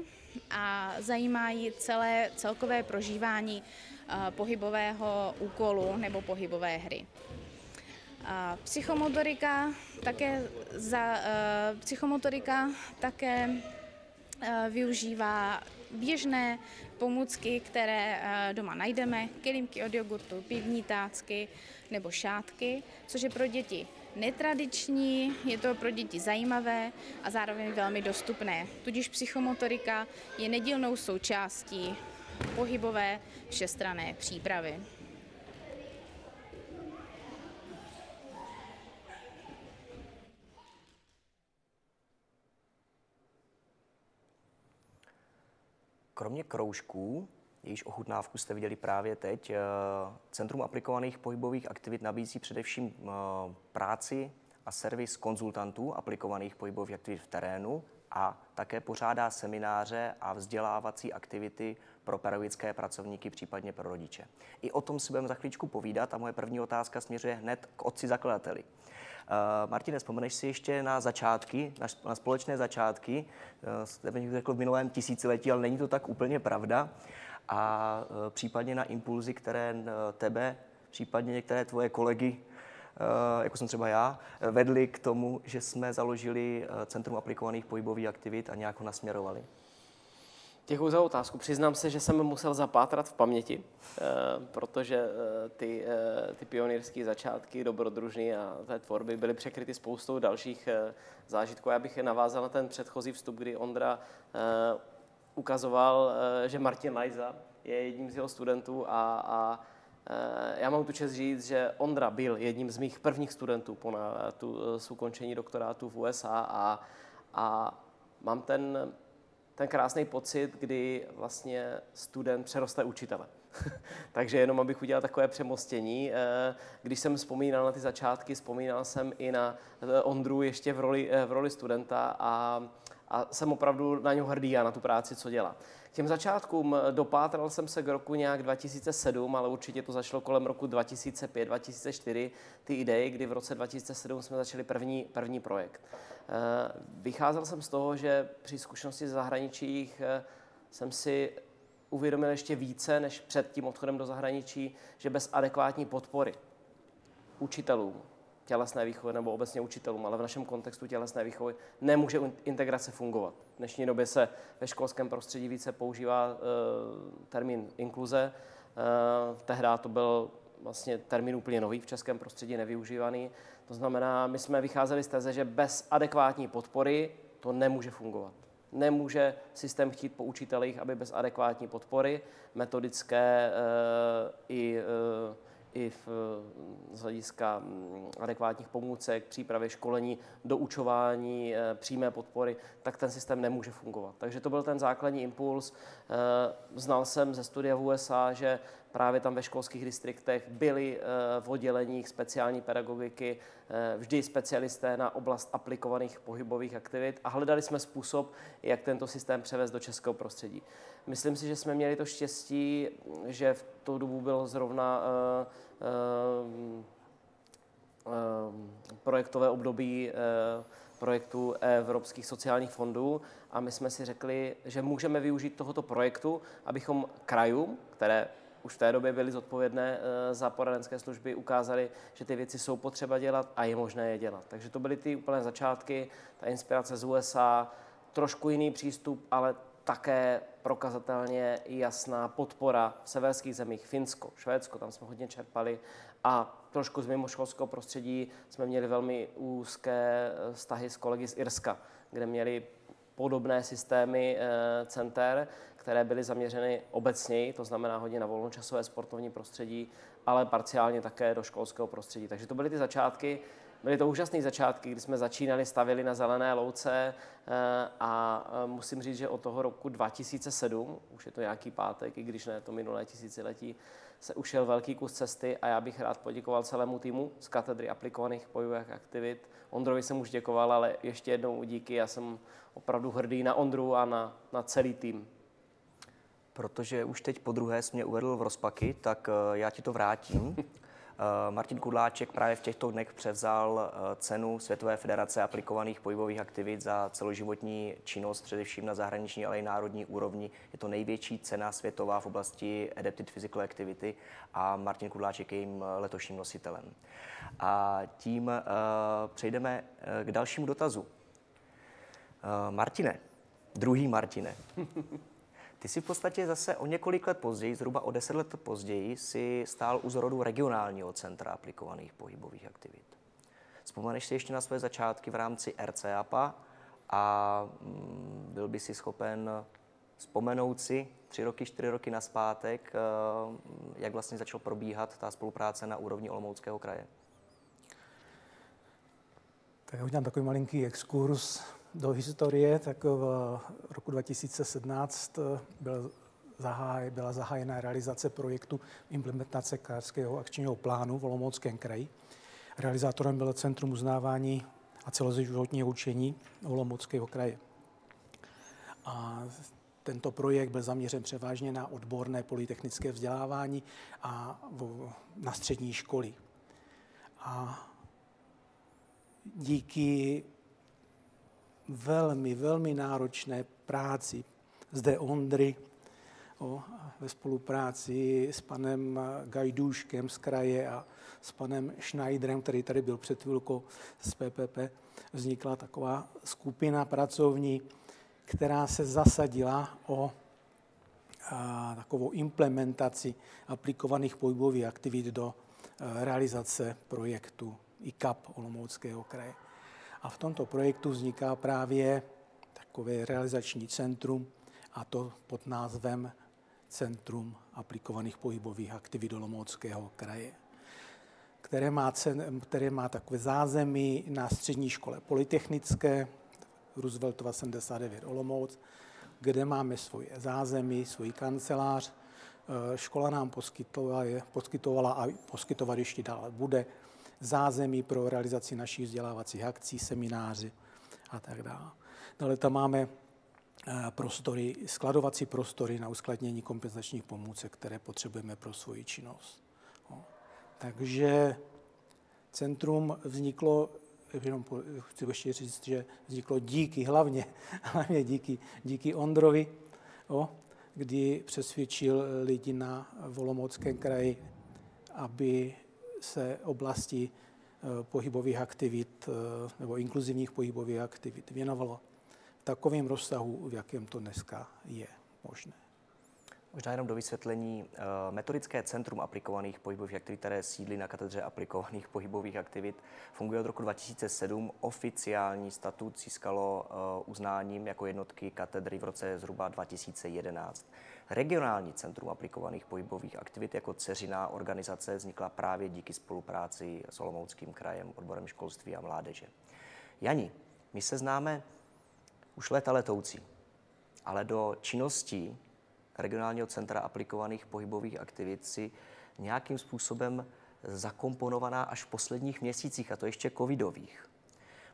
a zajímá ji celé celkové prožívání pohybového úkolu nebo pohybové hry. Psychomotorika také, za, psychomotorika také využívá běžné pomůcky, které doma najdeme, kelímky od jogurtu, pivní tácky nebo šátky, což je pro děti netradiční, je to pro děti zajímavé a zároveň velmi dostupné. Tudíž psychomotorika je nedílnou součástí pohybové všestrané přípravy. Kromě kroužků, jejíž ochutnávku jste viděli právě teď, Centrum aplikovaných pohybových aktivit nabízí především práci a servis konzultantů aplikovaných pohybových aktivit v terénu a také pořádá semináře a vzdělávací aktivity pro pedagogické pracovníky, případně pro rodiče. I o tom si budeme za chvíličku povídat a moje první otázka směřuje hned k otci zakladateli. Uh, Martine, vzpomeneš si ještě na začátky, na, na společné začátky, uh, bych řekl v minulém tisíciletí, ale není to tak úplně pravda, a uh, případně na impulzy, které tebe, případně některé tvoje kolegy jako jsem třeba já, vedli k tomu, že jsme založili Centrum aplikovaných pohybových aktivit a nějak ho nasměrovali? Děkuji za otázku. Přiznám se, že jsem musel zapátrat v paměti, protože ty, ty pionýrské začátky dobrodružné a té tvorby byly překryty spoustou dalších zážitků. Já bych je navázal na ten předchozí vstup, kdy Ondra ukazoval, že Martin Lajza je jedním z jeho studentů a, a já mám tu čest říct, že Ondra byl jedním z mých prvních studentů po na, tu, s ukončení doktorátu v USA a, a mám ten, ten krásný pocit, kdy vlastně student přeroste učitele. Takže jenom abych udělal takové přemostění. Když jsem vzpomínal na ty začátky, vzpomínal jsem i na Ondru ještě v roli, v roli studenta a, a jsem opravdu na něj hrdý a na tu práci, co dělá. K těm začátkům dopátral jsem se k roku nějak 2007, ale určitě to začalo kolem roku 2005-2004, ty idei, kdy v roce 2007 jsme začali první, první projekt. Vycházel jsem z toho, že při zkušenosti z zahraničích jsem si uvědomil ještě více než před tím odchodem do zahraničí, že bez adekvátní podpory učitelům, tělesné výchovy nebo obecně učitelům, ale v našem kontextu tělesné výchovy nemůže integrace fungovat. V dnešní době se ve školském prostředí více používá uh, termín inkluze. Uh, tehdy to byl vlastně termín úplně nový v českém prostředí, nevyužívaný. To znamená, my jsme vycházeli z teze, že bez adekvátní podpory to nemůže fungovat. Nemůže systém chtít po učitelích, aby bez adekvátní podpory, metodické uh, i uh, i v, z hlediska adekvátních pomůcek, přípravy školení, doučování, přímé podpory, tak ten systém nemůže fungovat. Takže to byl ten základní impuls. Znal jsem ze studia v USA, že právě tam ve školských distriktech byli v odděleních speciální pedagogiky vždy specialisté na oblast aplikovaných pohybových aktivit a hledali jsme způsob, jak tento systém převést do českého prostředí. Myslím si, že jsme měli to štěstí, že v tu dobu bylo zrovna uh, projektové období projektu Evropských sociálních fondů a my jsme si řekli, že můžeme využít tohoto projektu, abychom krajům, které už v té době byly zodpovědné za poradenské služby, ukázali, že ty věci jsou potřeba dělat a je možné je dělat. Takže to byly ty úplné začátky, ta inspirace z USA, trošku jiný přístup, ale také prokazatelně jasná podpora v severských zemích, Finsko, Švédsko, tam jsme hodně čerpali a trošku z mimoškolského prostředí jsme měli velmi úzké vztahy s kolegy z Irska, kde měli podobné systémy center, které byly zaměřeny obecněji, to znamená hodně na volnočasové sportovní prostředí, ale parciálně také do školského prostředí. Takže to byly ty začátky. byly to úžasné začátky, kdy jsme začínali, stavili na zelené louce eh, a eh, musím říct, že od toho roku 2007, už je to nějaký pátek, i když ne to minulé tisíciletí, se ušel velký kus cesty a já bych rád poděkoval celému týmu z katedry aplikovaných bojových aktivit. Ondrovi jsem už děkoval, ale ještě jednou díky, já jsem opravdu hrdý na Ondru a na, na celý tým. Protože už teď po druhé jsi mě uvedl v rozpaky, tak eh, já ti to vrátím. Eh, Martin Kudláček právě v těchto dnech převzal eh, cenu Světové federace aplikovaných pohybových aktivit za celoživotní činnost, především na zahraniční, ale i národní úrovni. Je to největší cena světová v oblasti Adapted Physical Activity a Martin Kudláček je jejím letošním nositelem. A tím uh, přejdeme k dalšímu dotazu. Uh, Martine, druhý Martine. Ty si v podstatě zase o několik let později, zhruba o deset let později, si stál u zrodu regionálního centra aplikovaných pohybových aktivit. Vzpomeneš si ještě na své začátky v rámci RCAPA a mm, byl by si schopen vzpomenout si tři roky, čtyři roky naspátek, eh, jak vlastně začal probíhat ta spolupráce na úrovni Olomouckého kraje? Tak já udělám takový malinký exkurs do historie, tak v roku 2017 byl zaháj, byla zahájena realizace projektu implementace Karského akčního plánu v Olomouckém kraji. Realizátorem bylo Centrum uznávání a celoživotního učení Olomouckého kraje. A tento projekt byl zaměřen převážně na odborné polytechnické vzdělávání a na střední školy. A díky velmi, velmi náročné práci zde Ondry o, ve spolupráci s panem Gajdůškem z kraje a s panem Schneiderem, který tady byl před chvilkou z PPP, vznikla taková skupina pracovní, která se zasadila o a, takovou implementaci aplikovaných pohybových aktivit do a, realizace projektu ICAP Olomouckého kraje. A v tomto projektu vzniká právě takové realizační centrum, a to pod názvem Centrum aplikovaných pohybových aktivit Olomouckého kraje, které má, cen, které má takové zázemí na střední škole polytechnické Rooseveltova 79 Olomouc, kde máme svoje zázemí, svůj kancelář. Škola nám poskytovala, poskytovala a poskytovat ještě dále bude zázemí pro realizaci našich vzdělávacích akcí, semináři a tak dále. Dále tam máme eh, prostory, skladovací prostory na uskladnění kompenzačních pomůcek, které potřebujeme pro svoji činnost. Takže centrum vzniklo, jenom chci ještě říct, že vzniklo díky, hlavně, hlavně díky, díky Ondrovi, o, kdy přesvědčil lidi na Volomouckém kraji, aby se oblasti eh, pohybových aktivit eh, nebo inkluzivních pohybových aktivit věnovalo v takovém rozsahu, v jakém to dneska je možné. Možná jenom do vysvětlení. Eh, metodické centrum aplikovaných pohybových aktivit, které sídlí na katedře aplikovaných pohybových aktivit, funguje od roku 2007. Oficiální statut získalo uznáním jako jednotky katedry v roce zhruba 2011. Regionální centrum aplikovaných pohybových aktivit jako ceřiná organizace vznikla právě díky spolupráci s Olomouckým krajem, odborem školství a mládeže. Jani, my se známe už léta letoucí, ale do činností regionálního centra aplikovaných pohybových aktivit si nějakým způsobem zakomponovaná až v posledních měsících, a to ještě covidových.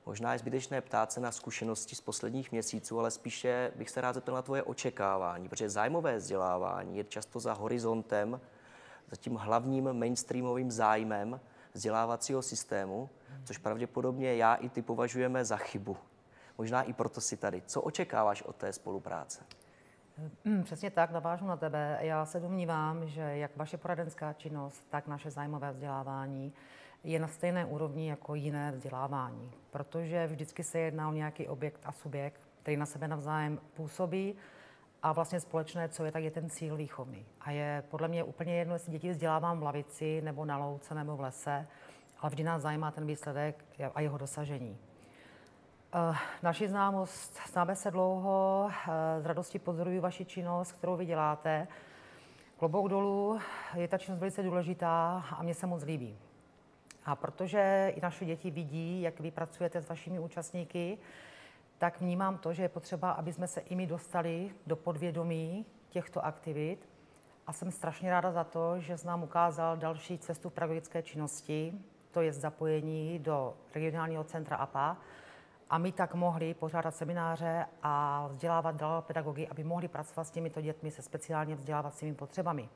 Možná je zbytečné ptát se na zkušenosti z posledních měsíců, ale spíše bych se rád zeptal na tvoje očekávání, protože zájmové vzdělávání je často za horizontem, za tím hlavním mainstreamovým zájmem vzdělávacího systému, což pravděpodobně já i ty považujeme za chybu. Možná i proto si tady. Co očekáváš od té spolupráce? Hmm, přesně tak, navážu na tebe. Já se domnívám, že jak vaše poradenská činnost, tak naše zájmové vzdělávání je na stejné úrovni jako jiné vzdělávání, protože vždycky se jedná o nějaký objekt a subjekt, který na sebe navzájem působí a vlastně společné, co je, tak je ten cíl výchovný. A je podle mě úplně jedno, jestli děti vzdělávám v lavici, nebo na louce, nebo v lese, ale vždy nás zajímá ten výsledek a jeho dosažení. Uh, naši známost, známe se dlouho, uh, z radosti pozoruju vaši činnost, kterou vy děláte. Klobouk dolů, je ta činnost velice důležitá a mě se moc líbí. A protože i naše děti vidí, jak vy pracujete s vašimi účastníky, tak vnímám to, že je potřeba, aby jsme se i my dostali do podvědomí těchto aktivit. A jsem strašně ráda za to, že nám ukázal další cestu pedagogické činnosti, to je zapojení do regionálního centra APA, a my tak mohli pořádat semináře a vzdělávat dál pedagogy, aby mohli pracovat s těmito dětmi se speciálně vzdělávacími potřebami.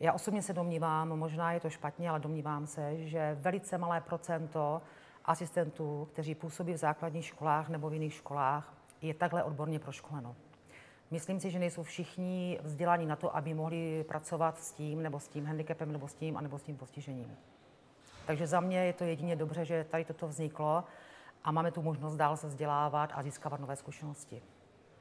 Já osobně se domnívám, možná je to špatně, ale domnívám se, že velice malé procento asistentů, kteří působí v základních školách nebo v jiných školách, je takhle odborně proškoleno. Myslím si, že nejsou všichni vzdělaní na to, aby mohli pracovat s tím, nebo s tím handicapem, nebo s tím, anebo s tím postižením. Takže za mě je to jedině dobře, že tady toto vzniklo a máme tu možnost dál se vzdělávat a získávat nové zkušenosti.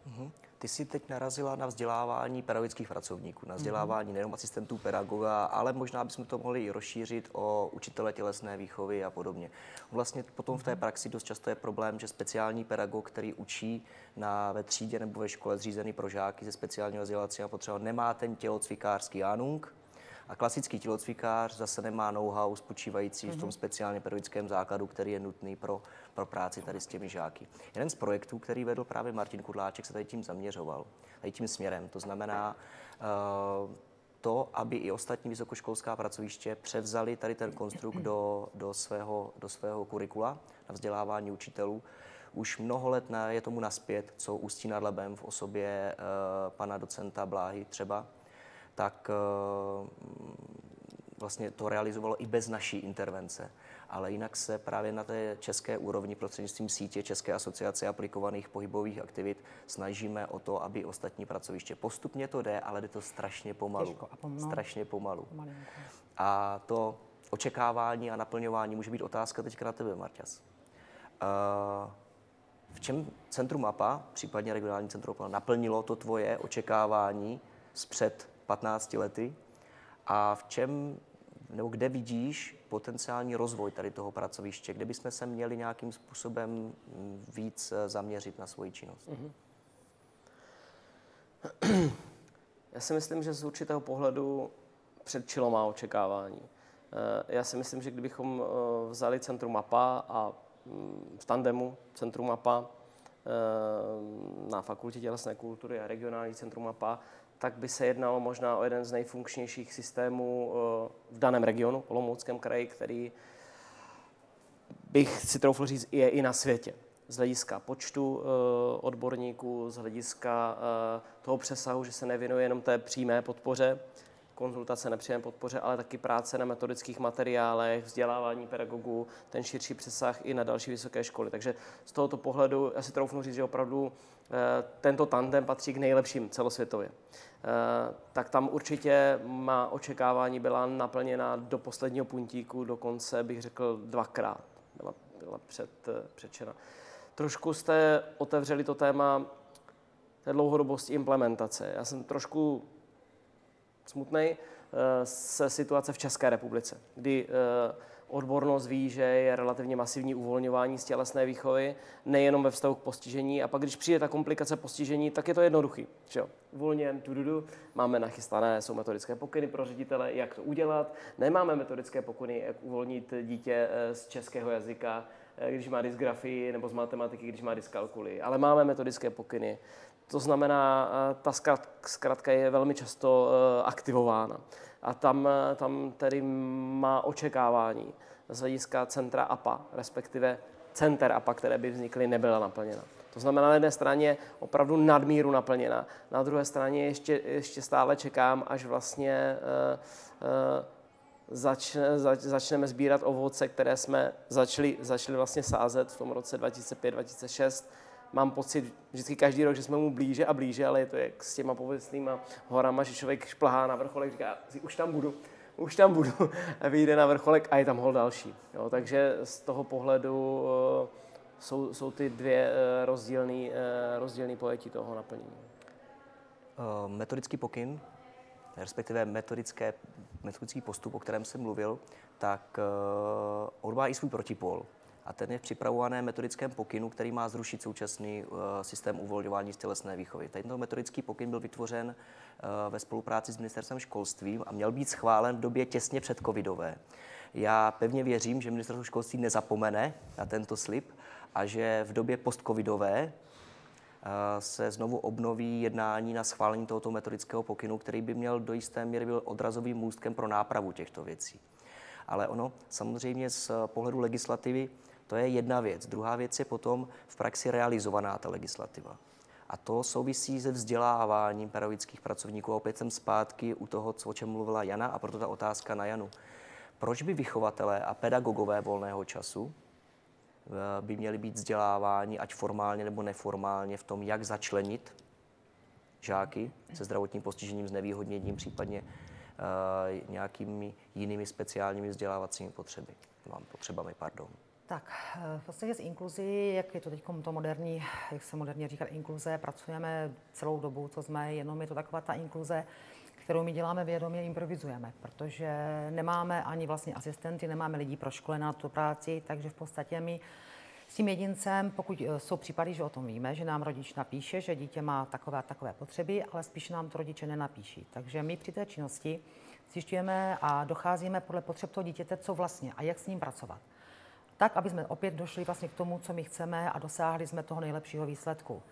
Mhm. Ty jsi teď narazila na vzdělávání pedagogických pracovníků, na vzdělávání nejenom asistentů pedagoga, ale možná bychom to mohli i rozšířit o učitele tělesné výchovy a podobně. Vlastně potom v té praxi dost často je problém, že speciální pedagog, který učí na, ve třídě nebo ve škole zřízený pro žáky ze speciálního vzdělávacího potřeba, nemá ten tělocvikářský anung, a klasický tělocvikář zase nemá know-how spočívající mm-hmm. v tom speciálně pedagogickém základu, který je nutný pro, pro práci tady s těmi žáky. Jeden z projektů, který vedl právě Martin Kudláček, se tady tím zaměřoval, tady tím směrem. To znamená, uh, to, aby i ostatní vysokoškolská pracoviště převzali tady ten konstrukt do, do, svého, do svého kurikula na vzdělávání učitelů. Už mnoho let je tomu naspět, co Ústí nad Labem v osobě uh, pana docenta Bláhy třeba, tak uh, vlastně to realizovalo i bez naší intervence. Ale jinak se právě na té české úrovni prostřednictvím sítě České asociace aplikovaných pohybových aktivit snažíme o to, aby ostatní pracoviště postupně to jde, ale jde to strašně pomalu. Těžko a pom- strašně pomalu. A to očekávání a naplňování může být otázka teďka na tebe, Marťas. Uh, v čem Centrum MAPA, případně regionální centrum MAPA, naplnilo to tvoje očekávání zpřed 15 lety a v čem nebo kde vidíš potenciální rozvoj tady toho pracoviště, kde bychom se měli nějakým způsobem víc eh, zaměřit na svoji činnost? Mm-hmm. Já si myslím, že z určitého pohledu předčilo má očekávání. Eh, já si myslím, že kdybychom eh, vzali Centrum MAPA a mm, v tandemu Centrum MAPA na Fakultě tělesné kultury a regionální Centrum MAPA, tak by se jednalo možná o jeden z nejfunkčnějších systémů v daném regionu, Olomouckém kraji, který bych si troufl říct, je i na světě. Z hlediska počtu odborníků, z hlediska toho přesahu, že se nevěnuje jenom té přímé podpoře, konzultace nepřímé podpoře, ale taky práce na metodických materiálech, vzdělávání pedagogů, ten širší přesah i na další vysoké školy. Takže z tohoto pohledu já si troufnu říct, že opravdu tento tandem patří k nejlepším celosvětově. Tak tam určitě má očekávání byla naplněna do posledního puntíku, dokonce bych řekl dvakrát byla, byla před, předčena. Trošku jste otevřeli to téma té dlouhodobosti implementace. Já jsem trošku smutný se situace v České republice, kdy odbornost ví, že je relativně masivní uvolňování z tělesné výchovy, nejenom ve vztahu k postižení. A pak, když přijde ta komplikace postižení, tak je to jednoduchý. Že jo? Uvolněn, tududu, máme nachystané, jsou metodické pokyny pro ředitele, jak to udělat. Nemáme metodické pokyny, jak uvolnit dítě z českého jazyka, když má dysgrafii, nebo z matematiky, když má dyskalkuly. Ale máme metodické pokyny. To znamená, ta zkratka je velmi často aktivována. A tam, tam tedy má očekávání z hlediska centra APA, respektive center APA, které by vznikly, nebyla naplněna. To znamená, na jedné straně opravdu nadmíru naplněna, na druhé straně ještě, ještě stále čekám, až vlastně uh, uh, začne, zač, začneme sbírat ovoce, které jsme začali, začali vlastně sázet v tom roce 2005-2006 mám pocit vždycky každý rok, že jsme mu blíže a blíže, ale je to jak s těma pověstnýma horama, že člověk šplhá na vrcholek, říká, už tam budu, už tam budu, a vyjde na vrcholek a je tam hol další. Jo, takže z toho pohledu uh, jsou, jsou ty dvě uh, rozdílné uh, rozdílný pojetí toho naplnění. Metodický pokyn, respektive metodické, metodický postup, o kterém jsem mluvil, tak on má i svůj protipol. A ten je v připravovaném metodickém pokynu, který má zrušit současný uh, systém uvolňování z tělesné výchovy. Tento metodický pokyn byl vytvořen uh, ve spolupráci s ministerstvem školství a měl být schválen v době těsně před covidové. Já pevně věřím, že ministerstvo školství nezapomene na tento slib a že v době postcovidové se znovu obnoví jednání na schválení tohoto metodického pokynu, který by měl do jisté míry byl odrazovým můstkem pro nápravu těchto věcí. Ale ono samozřejmě z pohledu legislativy to je jedna věc. Druhá věc je potom v praxi realizovaná ta legislativa. A to souvisí se vzděláváním pedagogických pracovníků. A opět jsem zpátky u toho, o čem mluvila Jana, a proto ta otázka na Janu. Proč by vychovatelé a pedagogové volného času Eh, by měli být vzděláváni, ať formálně nebo neformálně, v tom, jak začlenit žáky se zdravotním postižením, s nevýhodněním, případně uh, nějakými jinými speciálními vzdělávacími potřeby, potřebami, pardon. Tak, eh, v podstatě s inkluzí, jak je to teď to moderní, jak se moderně říká inkluze, pracujeme celou dobu, co jsme, jenom je to taková ta inkluze, kterou my děláme vědomě, improvizujeme, protože nemáme ani vlastně asistenty, nemáme lidí pro škole na tu práci, takže v podstatě my s tím jedincem, pokud eh, jsou případy, že o tom víme, že nám rodič napíše, že dítě má takové a takové potřeby, ale spíš nám to rodiče nenapíší. Takže my při té činnosti zjišťujeme a docházíme podle potřeb toho dítěte, co vlastně a jak s ním pracovat. Tak, aby jsme opět došli vlastně k tomu, co my chceme a dosáhli jsme toho nejlepšího výsledku.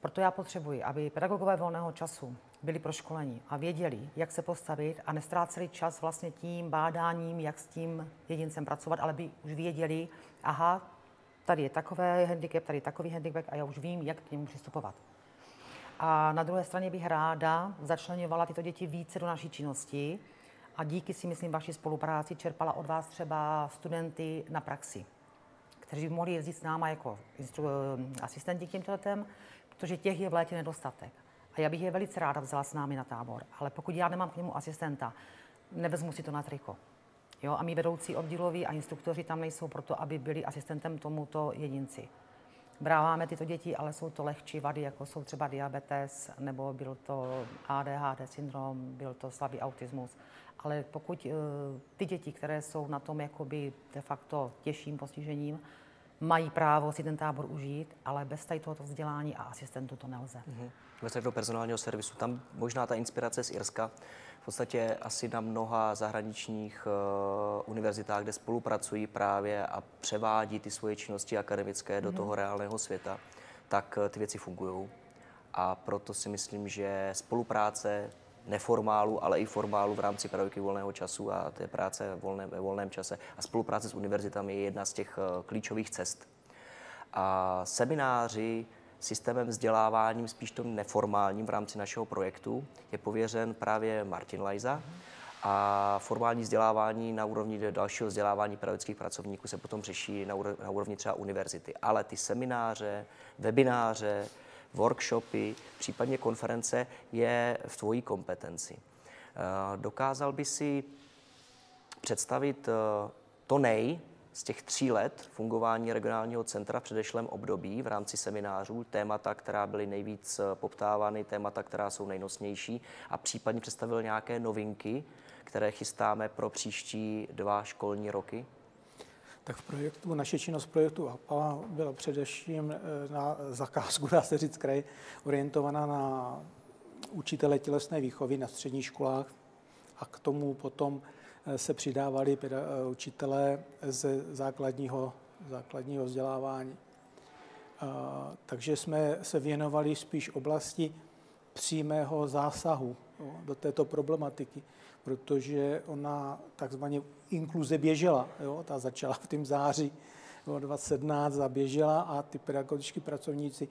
Proto já potřebuji, aby pedagogové volného času byli proškoleni a věděli, jak se postavit a nestráceli čas vlastně tím bádáním, jak s tím jedincem pracovat, ale by už věděli, aha, tady je takový handicap, tady je takový handicap a já už vím, jak k němu přistupovat. A na druhé straně bych ráda začlenovala tyto děti více do naší činnosti a díky si myslím vaší spolupráci čerpala od vás třeba studenty na praxi, kteří by mohli jezdit s náma jako asistenti k těmto letem, protože těch je v létě nedostatek. A já bych je velice ráda vzala s námi na tábor, ale pokud já nemám k němu asistenta, nevezmu si to na triko. Jo, a my vedoucí oddíloví a instruktoři tam nejsou proto, aby byli asistentem tomuto jedinci. Bráváme tyto děti, ale jsou to lehčí vady, jako jsou třeba diabetes, nebo byl to ADHD syndrom, byl to slabý autismus. Ale pokud uh, ty děti, které jsou na tom jakoby de facto těžším postižením, mají právo si ten tábor užít, ale bez tady tohoto vzdělání a asistentu to nelze. Mm-hmm. Bez do personálního servisu. Tam možná ta inspirace z Irska, v podstatě asi na mnoha zahraničních uh, univerzitách, kde spolupracují právě a převádí ty svoje činnosti akademické mm-hmm. do mhm. toho reálného světa, tak uh, ty věci fungují. A proto si myslím, že spolupráce neformálu, ale i formálu v rámci pedagogiky volného času a té práce volné, ve volném čase a spolupráce s univerzitami je jedna z těch uh, klíčových cest. A semináři, systémem vzděláváním, spíš tom neformálním v rámci našeho projektu, je pověřen právě Martin Lajza. A formální vzdělávání na úrovni dalšího vzdělávání pedagogických pracovníků se potom řeší na úrovni třeba univerzity. Ale ty semináře, webináře, workshopy, případně konference je v tvojí kompetenci. Eh, dokázal by si představit eh, to nej, z těch tří let fungování regionálního centra v předešlém období v rámci seminářů, témata, která byly nejvíc eh, poptávány, témata, která jsou nejnosnější a případně představil nějaké novinky, které chystáme pro příští dva školní roky? Tak v projektu, naše činnost projektu APA byla především eh, na zakázku, dá se říct, kraj, orientovaná na učitele tělesné výchovy na středních školách a k tomu potom Eh, se přidávali eh, učitelé ze základního, základního vzdělávání. Takže jsme se věnovali spíš oblasti přímého zásahu do této problematiky, protože ona takzvaně inkluze běžela. Jo? Ta začala v tom září 2017 zaběžela a ty pedagogičtí pracovníci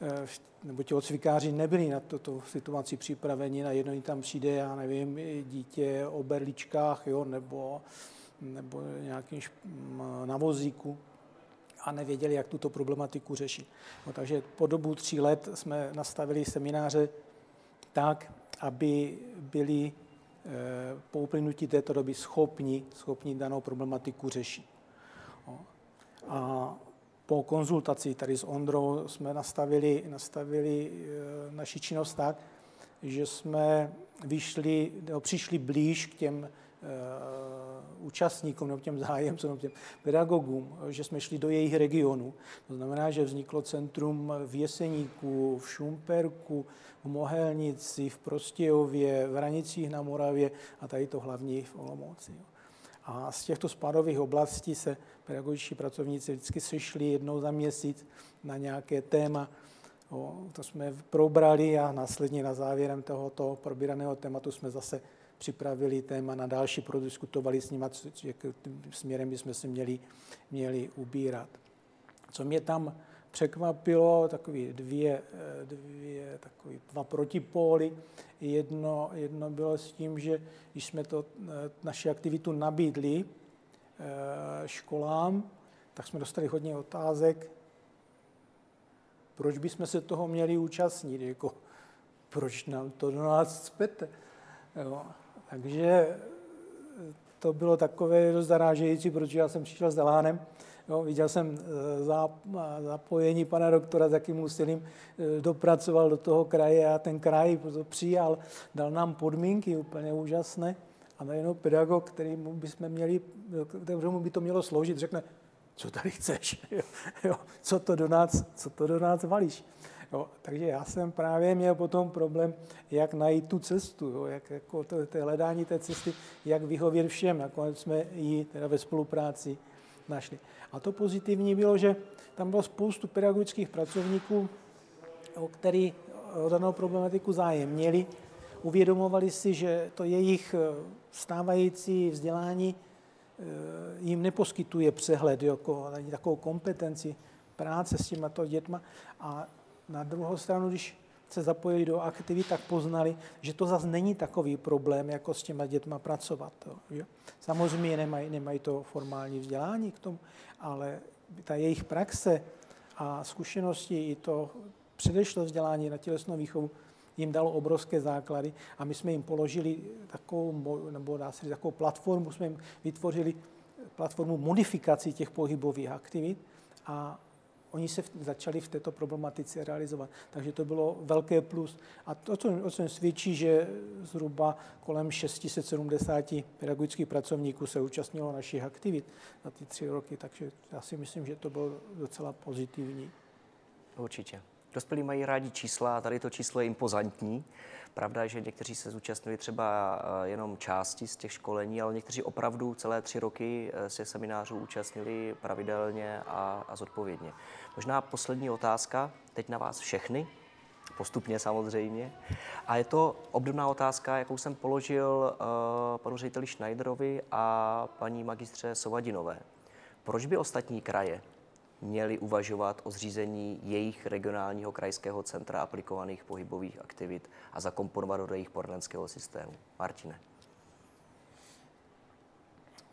Eh, nebo ti odcvikáři nebyli na toto situaci připraveni, na jedno tam přijde, já nevím, dítě o berličkách, jo, nebo, nebo nějakým na vozíku a nevěděli, jak tuto problematiku řešit. No, takže po dobu tří let jsme nastavili semináře tak, aby byli po uplynutí této doby schopni, schopni danou problematiku řešit. No. A po konzultaci tady s Ondrou jsme nastavili, nastavili eh, naši činnost tak, že jsme vyšli, přišli blíž k těm účastníkům nebo těm zájemcům, nebo těm pedagogům, že jsme šli do jejich regionu. To znamená, že vzniklo centrum v Jeseníku, v Šumperku, v Mohelnici, v Prostějově, v Hranicích na Moravě a tady to hlavní v Olomouci. A z těchto spadových oblastí se pedagogičtí pracovníci vždycky sešli jednou za měsíc na nějaké téma. O, to jsme probrali a následně na závěrem tohoto probíraného tématu jsme zase připravili téma na další, prodiskutovali s nimi, jak směrem bychom se měli, měli ubírat. Co mě tam překvapilo, takové dvě, dvě takové dva protipóly. Jedno, jedno bylo s tím, že když jsme to, naši aktivitu nabídli eh, školám, tak jsme dostali hodně otázek, proč bychom se toho měli účastnit, jako proč nám to do nás. Jo. Takže to bylo takové dost zarážející, protože já jsem přišel s Delánem, jo, viděl jsem eh, zapojení pana doktora, s jakým úsilím eh, dopracoval do toho kraje a ten kraj to přijal, dal nám podmínky úplně úžasné a najednou pedagog, který bychom měli, kterému by to mělo sloužit, řekne, co tady chceš, jo, co, to do nás, co to do nás valíš. Jo, takže já jsem právě měl potom problém, jak najít tu cestu, jo, jak jako to, to hledání té cesty, jak vyhovět všem. Nakonec jsme ji teda ve spolupráci našli. A to pozitivní bylo, že tam bylo spoustu pedagogických pracovníků, o který o danou problematiku zájem měli, uvědomovali si, že to jejich eh, stávající vzdělání eh, jim neposkytuje přehled, jako takovou kompetenci práce s těmato dětma a na druhou stranu, když se zapojili do aktivit, tak poznali, že to zase není takový problém, jako s těma dětma pracovat. Že? Samozřejmě nemají, nemají to formální vzdělání k tomu, ale ta jejich praxe a zkušenosti i to předešlé vzdělání na tělesnou výchovu jim dalo obrovské základy a my jsme jim položili takovou, nebo dá se říct, takovou platformu, jsme jim vytvořili platformu modifikací těch pohybových aktivit a oni se začali v této problematice realizovat. Takže to bylo velké plus. A to, co, o čem svědčí, že zhruba kolem 670 pedagogických pracovníků se účastnilo našich aktivit za ty tři roky, takže já si myslím, že to bylo docela pozitivní. Určitě. Dospělí mají rádi čísla tady to číslo je impozantní. Pravda je, že někteří se zúčastnili třeba eh, jenom části z těch školení, ale někteří opravdu celé tři roky eh, se seminářů účastnili pravidelně a, a zodpovědně. Možná poslední otázka, teď na vás všechny, postupně samozřejmě. A je to obdobná otázka, jakou jsem položil uh, panu řediteli Schneiderovi a paní magistře Sovadinové. Proč by ostatní kraje měli uvažovat o zřízení jejich regionálního krajského centra aplikovaných pohybových aktivit a zakomponovat do jejich poradenského systému. Martine.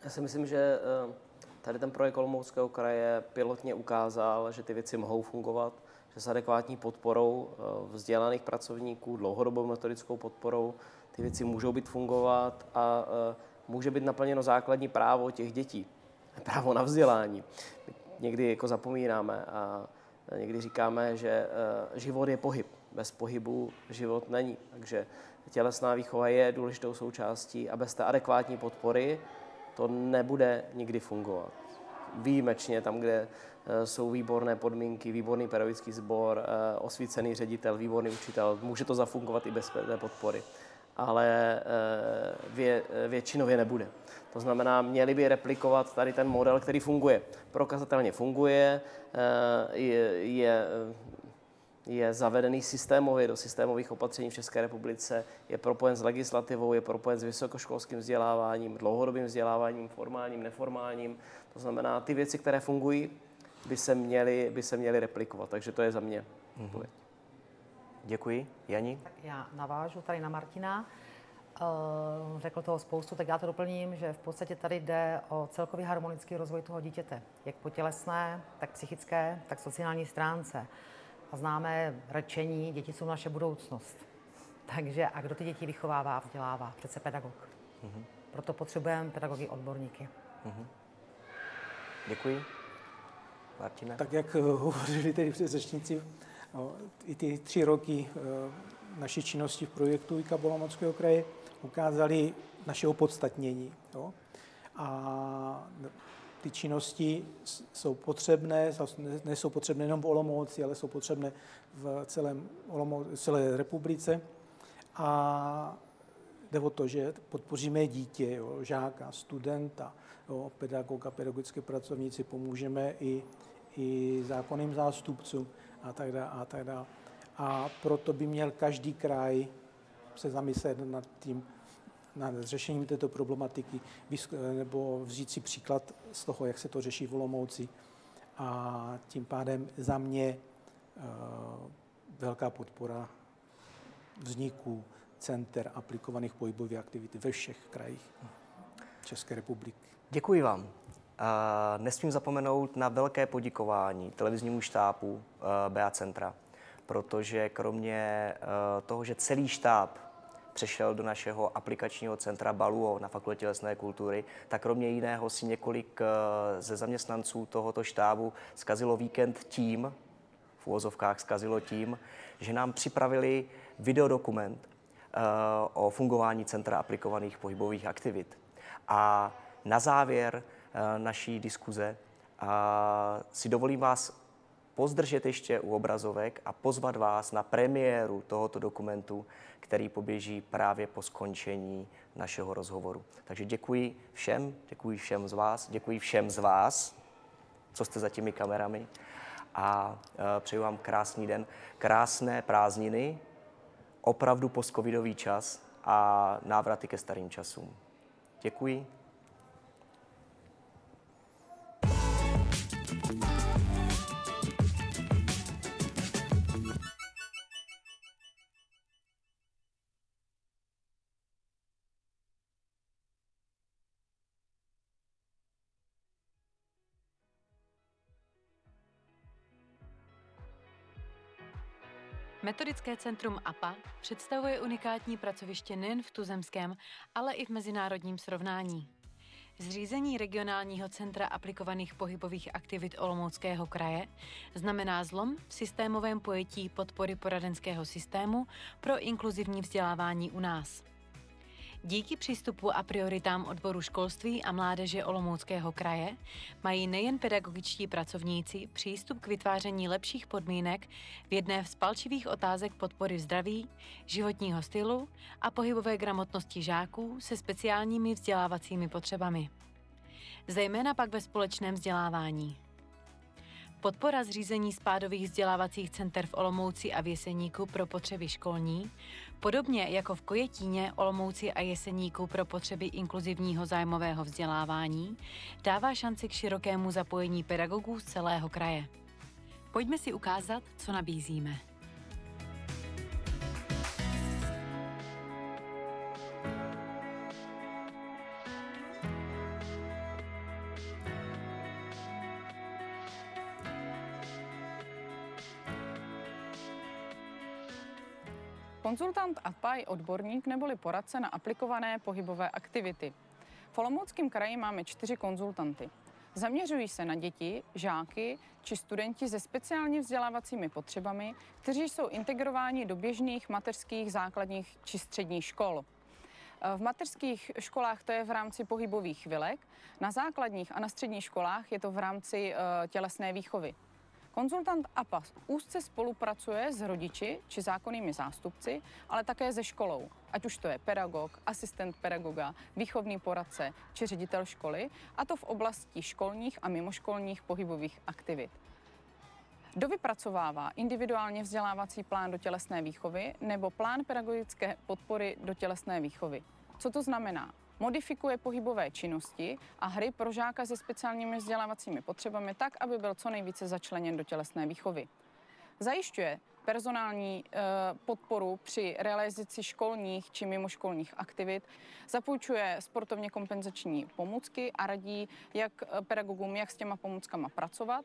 Já si myslím, že eh, tady ten projekt Olomouckého kraje pilotně ukázal, že ty věci mohou fungovat, že s adekvátní podporou eh, vzdělaných pracovníků, dlouhodobou metodickou podporou, ty věci můžou být fungovat a eh, může být naplněno základní právo těch dětí, právo na vzdělání někdy jako zapomínáme a někdy říkáme, že eh, život je pohyb. Bez pohybu život není. Takže tělesná výchova je důležitou součástí a bez té adekvátní podpory to nebude nikdy fungovat. Výjimečně tam, kde eh, jsou výborné podmínky, výborný pedagogický sbor, eh, osvícený ředitel, výborný učitel, může to zafungovat i bez té podpory ale vě, většinově nebude. To znamená, měli by replikovat tady ten model, který funguje. Prokazatelně funguje, eh, je, je, je zavedený systémově do systémových opatření v České republice, je propojen s legislativou, je propojen s vysokoškolským vzděláváním, dlouhodobým vzděláváním, formálním, neformálním. To znamená, ty věci, které fungují, by se měly, by se měly replikovat. Takže to je za mě. Mm-hmm. Děkuji. Jani? Tak já navážu tady na Martina. Uh, řekl toho spoustu, tak já to doplním, že v podstatě tady jde o celkový harmonický rozvoj toho dítěte, jak po tělesné, tak psychické, tak sociální stránce. A známe rečení, děti jsou naše budoucnost. Takže a kdo ty děti vychovává, vzdělává? Přece pedagog. Uh-huh. Proto potřebujeme pedagogy odborníky. Uh-huh. Děkuji. Martina? Tak jak hovořili tedy předřečníci, i ty tři roky naší činnosti v projektu IKA Bolomockého kraje ukázali naše opodstatnění. Jo? A ty činnosti jsou potřebné, nejsou potřebné jenom v Olomouci, ale jsou potřebné v celém Olomou- celé republice. A jde o to, že podpoříme dítě, jo, žáka, studenta, jo, pedagoga, pedagogické pracovníci, pomůžeme i, i zákonným zástupcům a tak dále. A, tak dále. a proto by měl každý kraj se zamyslet nad tím, nad řešením této problematiky, nebo vzít si příklad z toho, jak se to řeší v Olomouci. A tím pádem za mě eh, velká podpora vzniku center aplikovaných pohybových aktivit ve všech krajích České republiky. Děkuji vám. Nesmím zapomenout na velké poděkování televiznímu štábu eh, BA Centra, protože kromě eh, toho, že celý štáb přešel do našeho aplikačního centra Baluo na Fakultě tělesné kultury, tak kromě jiného si několik eh, ze zaměstnanců tohoto štábu zkazilo víkend tím, v úvozovkách zkazilo tím, že nám připravili videodokument o fungování Centra aplikovaných pohybových aktivit. A na závěr naší diskuze a si dovolím vás pozdržet ještě u obrazovek a pozvat vás na premiéru tohoto dokumentu, který poběží právě po skončení našeho rozhovoru. Takže děkuji všem, děkuji všem z vás, děkuji všem z vás, co jste za těmi kamerami a e, přeju vám krásný den, krásné prázdniny, opravdu postcovidový čas a návraty ke starým časům. Děkuji. Metodické centrum APA představuje unikátní pracoviště nejen v tuzemském, ale i v mezinárodním srovnání. Zřízení regionálního centra aplikovaných pohybových aktivit Olomouckého kraje znamená zlom v systémovém pojetí podpory poradenského systému pro inkluzivní vzdělávání u nás. Díky přístupu a prioritám odboru školství a mládeže Olomouckého kraje mají nejen pedagogičtí pracovníci přístup k vytváření lepších podmínek v jedné z palčivých otázek podpory zdraví, životního stylu a pohybové gramotnosti žáků se speciálními vzdělávacími potřebami. Zejména pak ve společném vzdělávání. Podpora zřízení spádových vzdělávacích center v Olomouci a v Jeseníku pro potřeby školní, podobně jako v Kojetíně, Olomouci a Jeseníku pro potřeby inkluzivního zájmového vzdělávání, dává šanci k širokému zapojení pedagogů z celého kraje. Pojďme si ukázat, co nabízíme. Konzultant APA je odborník neboli poradce na aplikované pohybové aktivity. V Olomouckém kraji máme čtyři konzultanty. Zaměřují se na děti, žáky či studenti se speciálně vzdělávacími potřebami, kteří jsou integrováni do běžných mateřských, základních či středních škol. V mateřských školách to je v rámci pohybových chvilek, na základních a na středních školách je to v rámci eh, tělesné výchovy. Konzultant APA úzce spolupracuje s rodiči či zákonnými zástupci, ale také se školou, ať už to je pedagog, asistent pedagoga, výchovný poradce či ředitel školy, a to v oblasti školních a mimoškolních pohybových aktivit. Dovypracovává individuálně vzdělávací plán do tělesné výchovy nebo plán pedagogické podpory do tělesné výchovy. Co to znamená? Modifikuje pohybové činnosti a hry pro žáka se speciálními vzdělávacími potřebami tak, aby byl co nejvíce začleněn do tělesné výchovy. Zajišťuje personální e, podporu při realizaci školních či mimoškolních aktivit, zapůjčuje sportovně kompenzační pomůcky a radí jak pedagogům, jak s těma pomůckama pracovat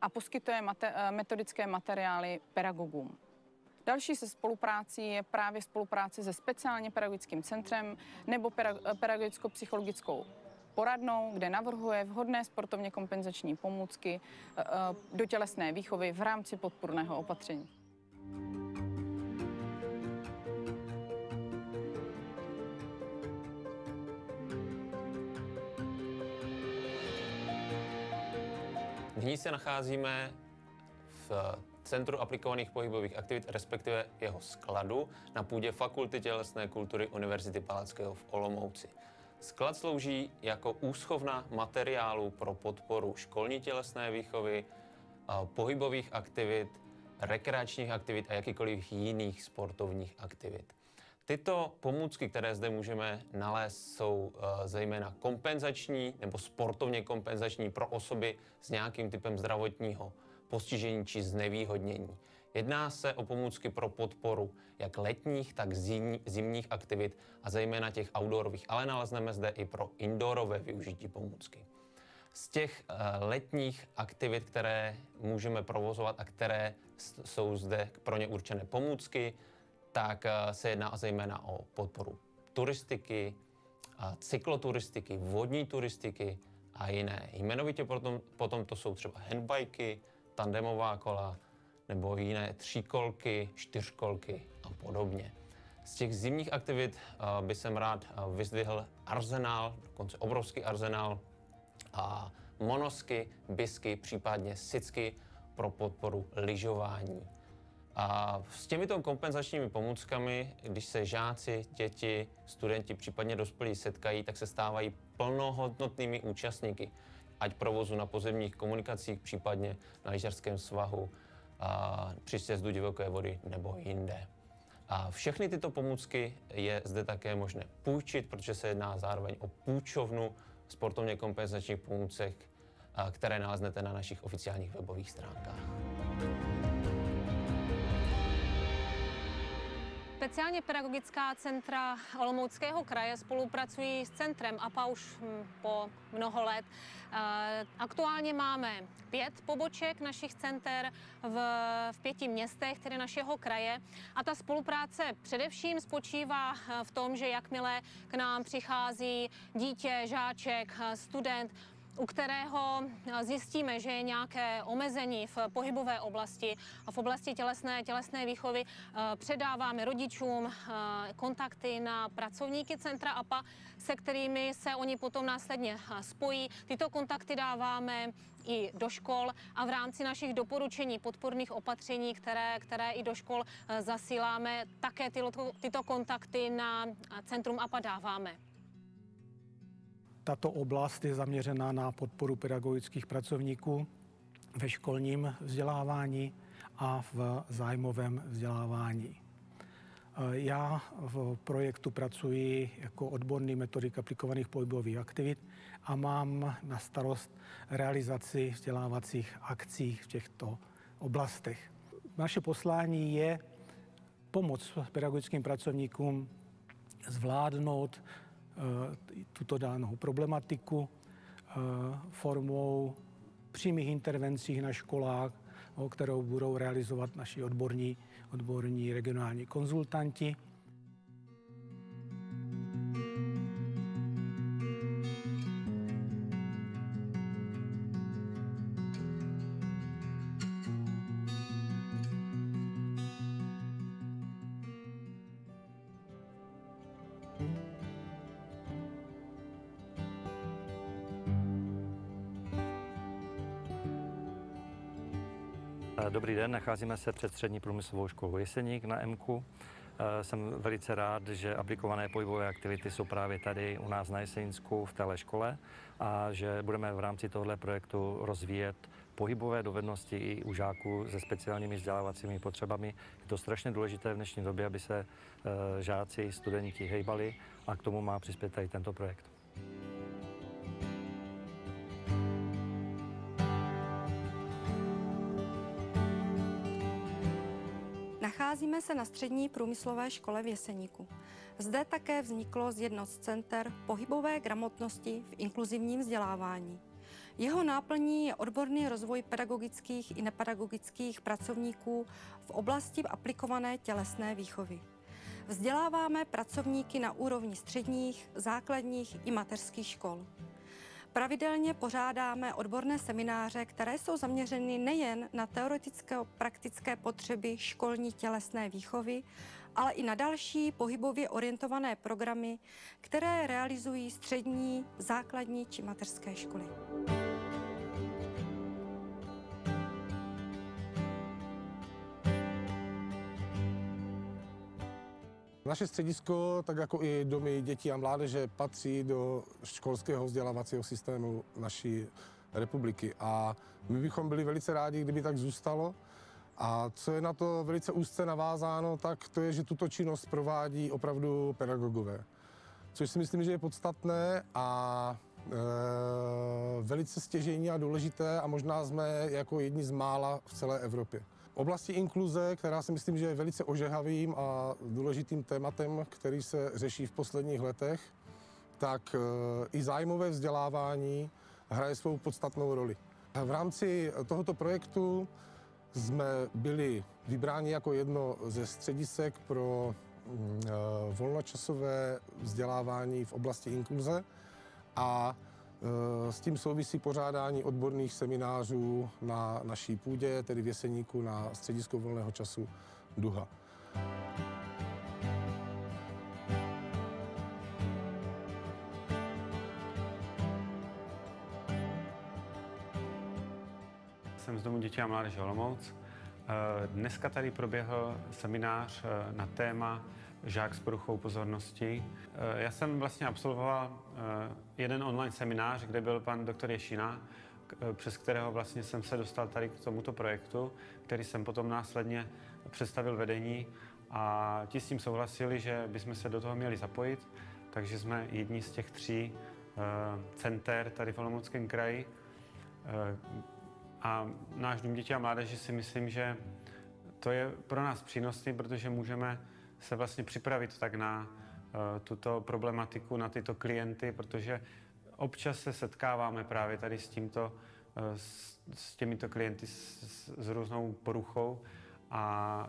a poskytuje mate, e, metodické materiály pedagogům. Další se spoluprácí je právě spolupráce se speciálně pedagogickým centrem nebo pedagogicko-psychologickou poradnou, kde navrhuje vhodné sportovně kompenzační pomůcky e, e, do tělesné výchovy v rámci podpůrného opatření. V ní se nacházíme v Centru aplikovaných pohybových aktivit, respektive jeho skladu, na půdě Fakulty tělesné kultury Univerzity Palackého v Olomouci. Sklad slouží jako úschovna materiálu pro podporu školní tělesné výchovy, pohybových aktivit, rekreačních aktivit a jakýkoliv jiných sportovních aktivit. Tyto pomůcky, které zde můžeme nalézt, jsou zejména kompenzační nebo sportovně kompenzační pro osoby s nějakým typem zdravotního postižení či znevýhodnění. Jedná se o pomůcky pro podporu jak letních, tak zimních aktivit a zejména těch outdoorových, ale nalezneme zde i pro indoorové využití pomůcky. Z těch letních aktivit, které můžeme provozovat a které jsou zde pro ně určené pomůcky, tak se jedná zejména o podporu turistiky, cykloturistiky, vodní turistiky a jiné. Jmenovitě potom, potom to jsou třeba handbiky, tandemová kola nebo jiné tříkolky, čtyřkolky a podobně. Z těch zimních aktivit by jsem rád vyzdvihl arzenál, dokonce obrovský arzenál a monosky, bisky, případně sicky pro podporu lyžování. A s těmito kompenzačními pomůckami, když se žáci, děti, studenti, případně dospělí setkají, tak se stávají plnohodnotnými účastníky ať provozu na pozemních komunikacích, případně na lyžařském svahu, a při sjezdu divoké vody nebo jinde. A všechny tyto pomůcky je zde také možné půjčit, protože se jedná zároveň o půjčovnu sportovně kompenzačních pomůcek, které naleznete na našich oficiálních webových stránkách. Speciálně pedagogická centra Olomouckého kraje spolupracují s centrem APA už hm, po mnoho let. Eh, aktuálně máme pět poboček našich center v, v pěti městech, tedy našeho kraje. A ta spolupráce především spočívá eh, v tom, že jakmile k nám přichází dítě, žáček, eh, student, u kterého zjistíme, že je nějaké omezení v pohybové oblasti a v oblasti tělesné, tělesné výchovy, předáváme rodičům kontakty na pracovníky centra APA, se kterými se oni potom následně spojí. Tyto kontakty dáváme i do škol a v rámci našich doporučení podporných opatření, které, které i do škol zasíláme, také tyto, tyto kontakty na centrum APA dáváme. Tato oblast je zaměřena na podporu pedagogických pracovníků ve školním vzdělávání a v zájmovém vzdělávání. Já v projektu pracuji jako odborný metodik aplikovaných pohybových aktivit a mám na starost realizaci vzdělávacích akcí v těchto oblastech. Naše poslání je pomoc pedagogickým pracovníkům zvládnout Eh, tuto danou problematiku eh, formou přímých intervencí na školách, kterou budou realizovat naši odborní, odborní regionální konzultanti. Den, nacházíme se před střední průmyslovou školou Jeseník na MKU. Eh, jsem velice rád, že aplikované pohybové aktivity jsou právě tady u nás na Jeseninsku v téhle škole a že budeme v rámci tohoto projektu rozvíjet pohybové dovednosti i u žáků se speciálními vzdělávacími potřebami. Je to strašně důležité v dnešní době, aby se eh, žáci, studenti hejbali a k tomu má přispět tady tento projekt. Nacházíme se na střední průmyslové škole v Jeseníku. Zde také vzniklo z jedno z center pohybové gramotnosti v inkluzivním vzdělávání. Jeho náplní je odborný rozvoj pedagogických i nepedagogických pracovníků v oblasti aplikované tělesné výchovy. Vzděláváme pracovníky na úrovni středních, základních i mateřských škol. Pravidelně pořádáme odborné semináře, které jsou zaměřeny nejen na teoretické praktické potřeby školní tělesné výchovy, ale i na další pohybově orientované programy, které realizují střední, základní či mateřské školy. Naše středisko, tak jako i domy dětí a mládeže, patří do školského vzdělávacího systému naší republiky. A my bychom byli velice rádi, kdyby tak zůstalo. A co je na to velice úzce navázáno, tak to je, že tuto činnost provádí opravdu pedagogové. Což si myslím, že je podstatné a e, velice stěžejní a důležité a možná jsme jako jedni z mála v celé Evropě. Oblasti inkluze, která si myslím, že je velice ožehavým a důležitým tématem, který se řeší v posledních letech, tak e, i zájmové vzdělávání hraje svou podstatnou roli. V rámci tohoto projektu jsme byli vybráni jako jedno ze středisek pro mm, e, volnočasové vzdělávání v oblasti inkluze a s tím souvisí pořádání odborných seminářů na naší půdě, tedy v Jeseníku na středisku volného času Duha. Jsem z Domu dětí a mládeže Olomouc. Eh, Dneska tady proběhl seminář eh, na téma žák s poruchou pozornosti. Eh, Já jsem vlastně absolvoval jeden online seminář, kde byl pan doktor Ješina, k- přes kterého vlastně jsem se dostal tady k tomuto projektu, který jsem potom následně představil vedení a ti s tím souhlasili, že bychom se do toho měli zapojit, takže jsme jedni z těch tří center tady v Olomouckém kraji, a náš dům dětí a mládeže si myslím, že to je pro nás přínosný, protože můžeme se vlastně připravit tak na uh, tuto problematiku, na tyto klienty, protože občas se setkáváme právě tady s tímto, uh, s, těmito klienty s, s, různou poruchou a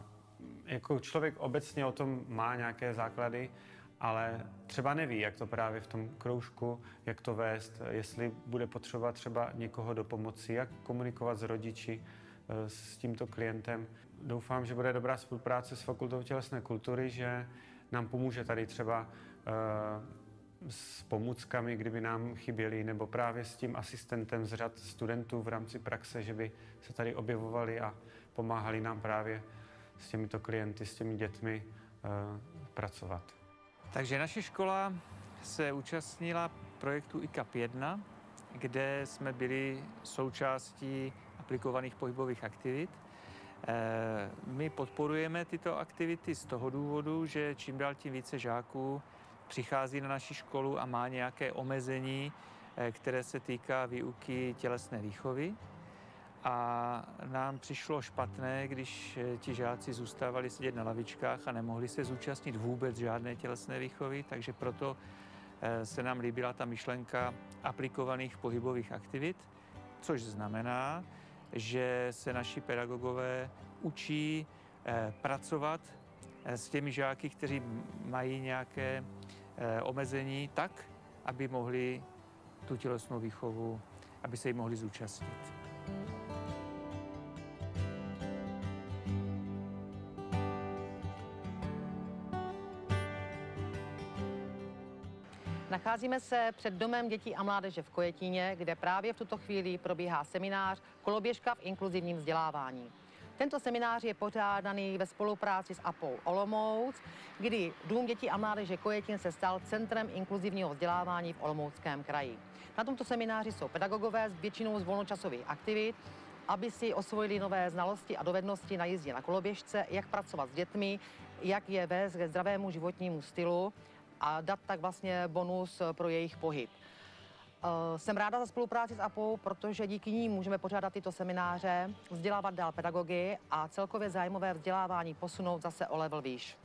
jako člověk obecně o tom má nějaké základy, ale třeba neví, jak to právě v tom kroužku, jak to vést, jestli bude potřebovat třeba někoho do pomoci, jak komunikovat s rodiči, eh, s tímto klientem. Doufám, že bude dobrá spolupráce s Fakultou tělesné kultury, že nám pomůže tady třeba eh, s pomůckami, kdyby nám chyběly, nebo právě s tím asistentem z řad studentů v rámci praxe, že by se tady objevovali a pomáhali nám právě s těmito klienty, s těmi dětmi eh, pracovat. Takže naše škola se účastnila projektu ICAP 1, kde jsme byli součástí aplikovaných pohybových aktivit. Eh, My podporujeme tyto aktivity z toho důvodu, že čím dál tím více žáků přichází na naši školu a má nějaké omezení, eh, které se týká výuky tělesné výchovy. A nám přišlo špatné, když eh, ti žáci zůstávali sedět na lavičkách a nemohli se zúčastnit vůbec žádné tělesné výchovy, takže proto se nám líbila ta myšlenka aplikovaných pohybových aktivit, což znamená, že se naši pedagogové učí eh, pracovat eh, s těmi žáky, kteří mají nějaké eh, omezení, tak, aby mohli tu tělesnou výchovu, aby se jí mohli zúčastnit. Nacházíme se před Domem dětí a mládeže v Kojetíně, kde právě v tuto chvíli probíhá seminář Koloběžka v inkluzivním vzdělávání. Tento seminář je pořádaný ve spolupráci s APou Olomouc, kdy Dům dětí a mládeže Kojetín se stal centrem inkluzivního vzdělávání v Olomouckém kraji. Na tomto semináři jsou pedagogové s většinou z volnočasových aktivit, aby si osvojili nové znalosti a dovednosti na jízdě na koloběžce, jak pracovat s dětmi, jak je vést ke zdravému životnímu stylu a dát tak vlastně bonus pro jejich pohyb. Eh, Jsem ráda za spolupráci s APou, protože díky ní můžeme pořádat tyto semináře, vzdělávat dál pedagogy a celkově zájmové vzdělávání posunout zase o level výš.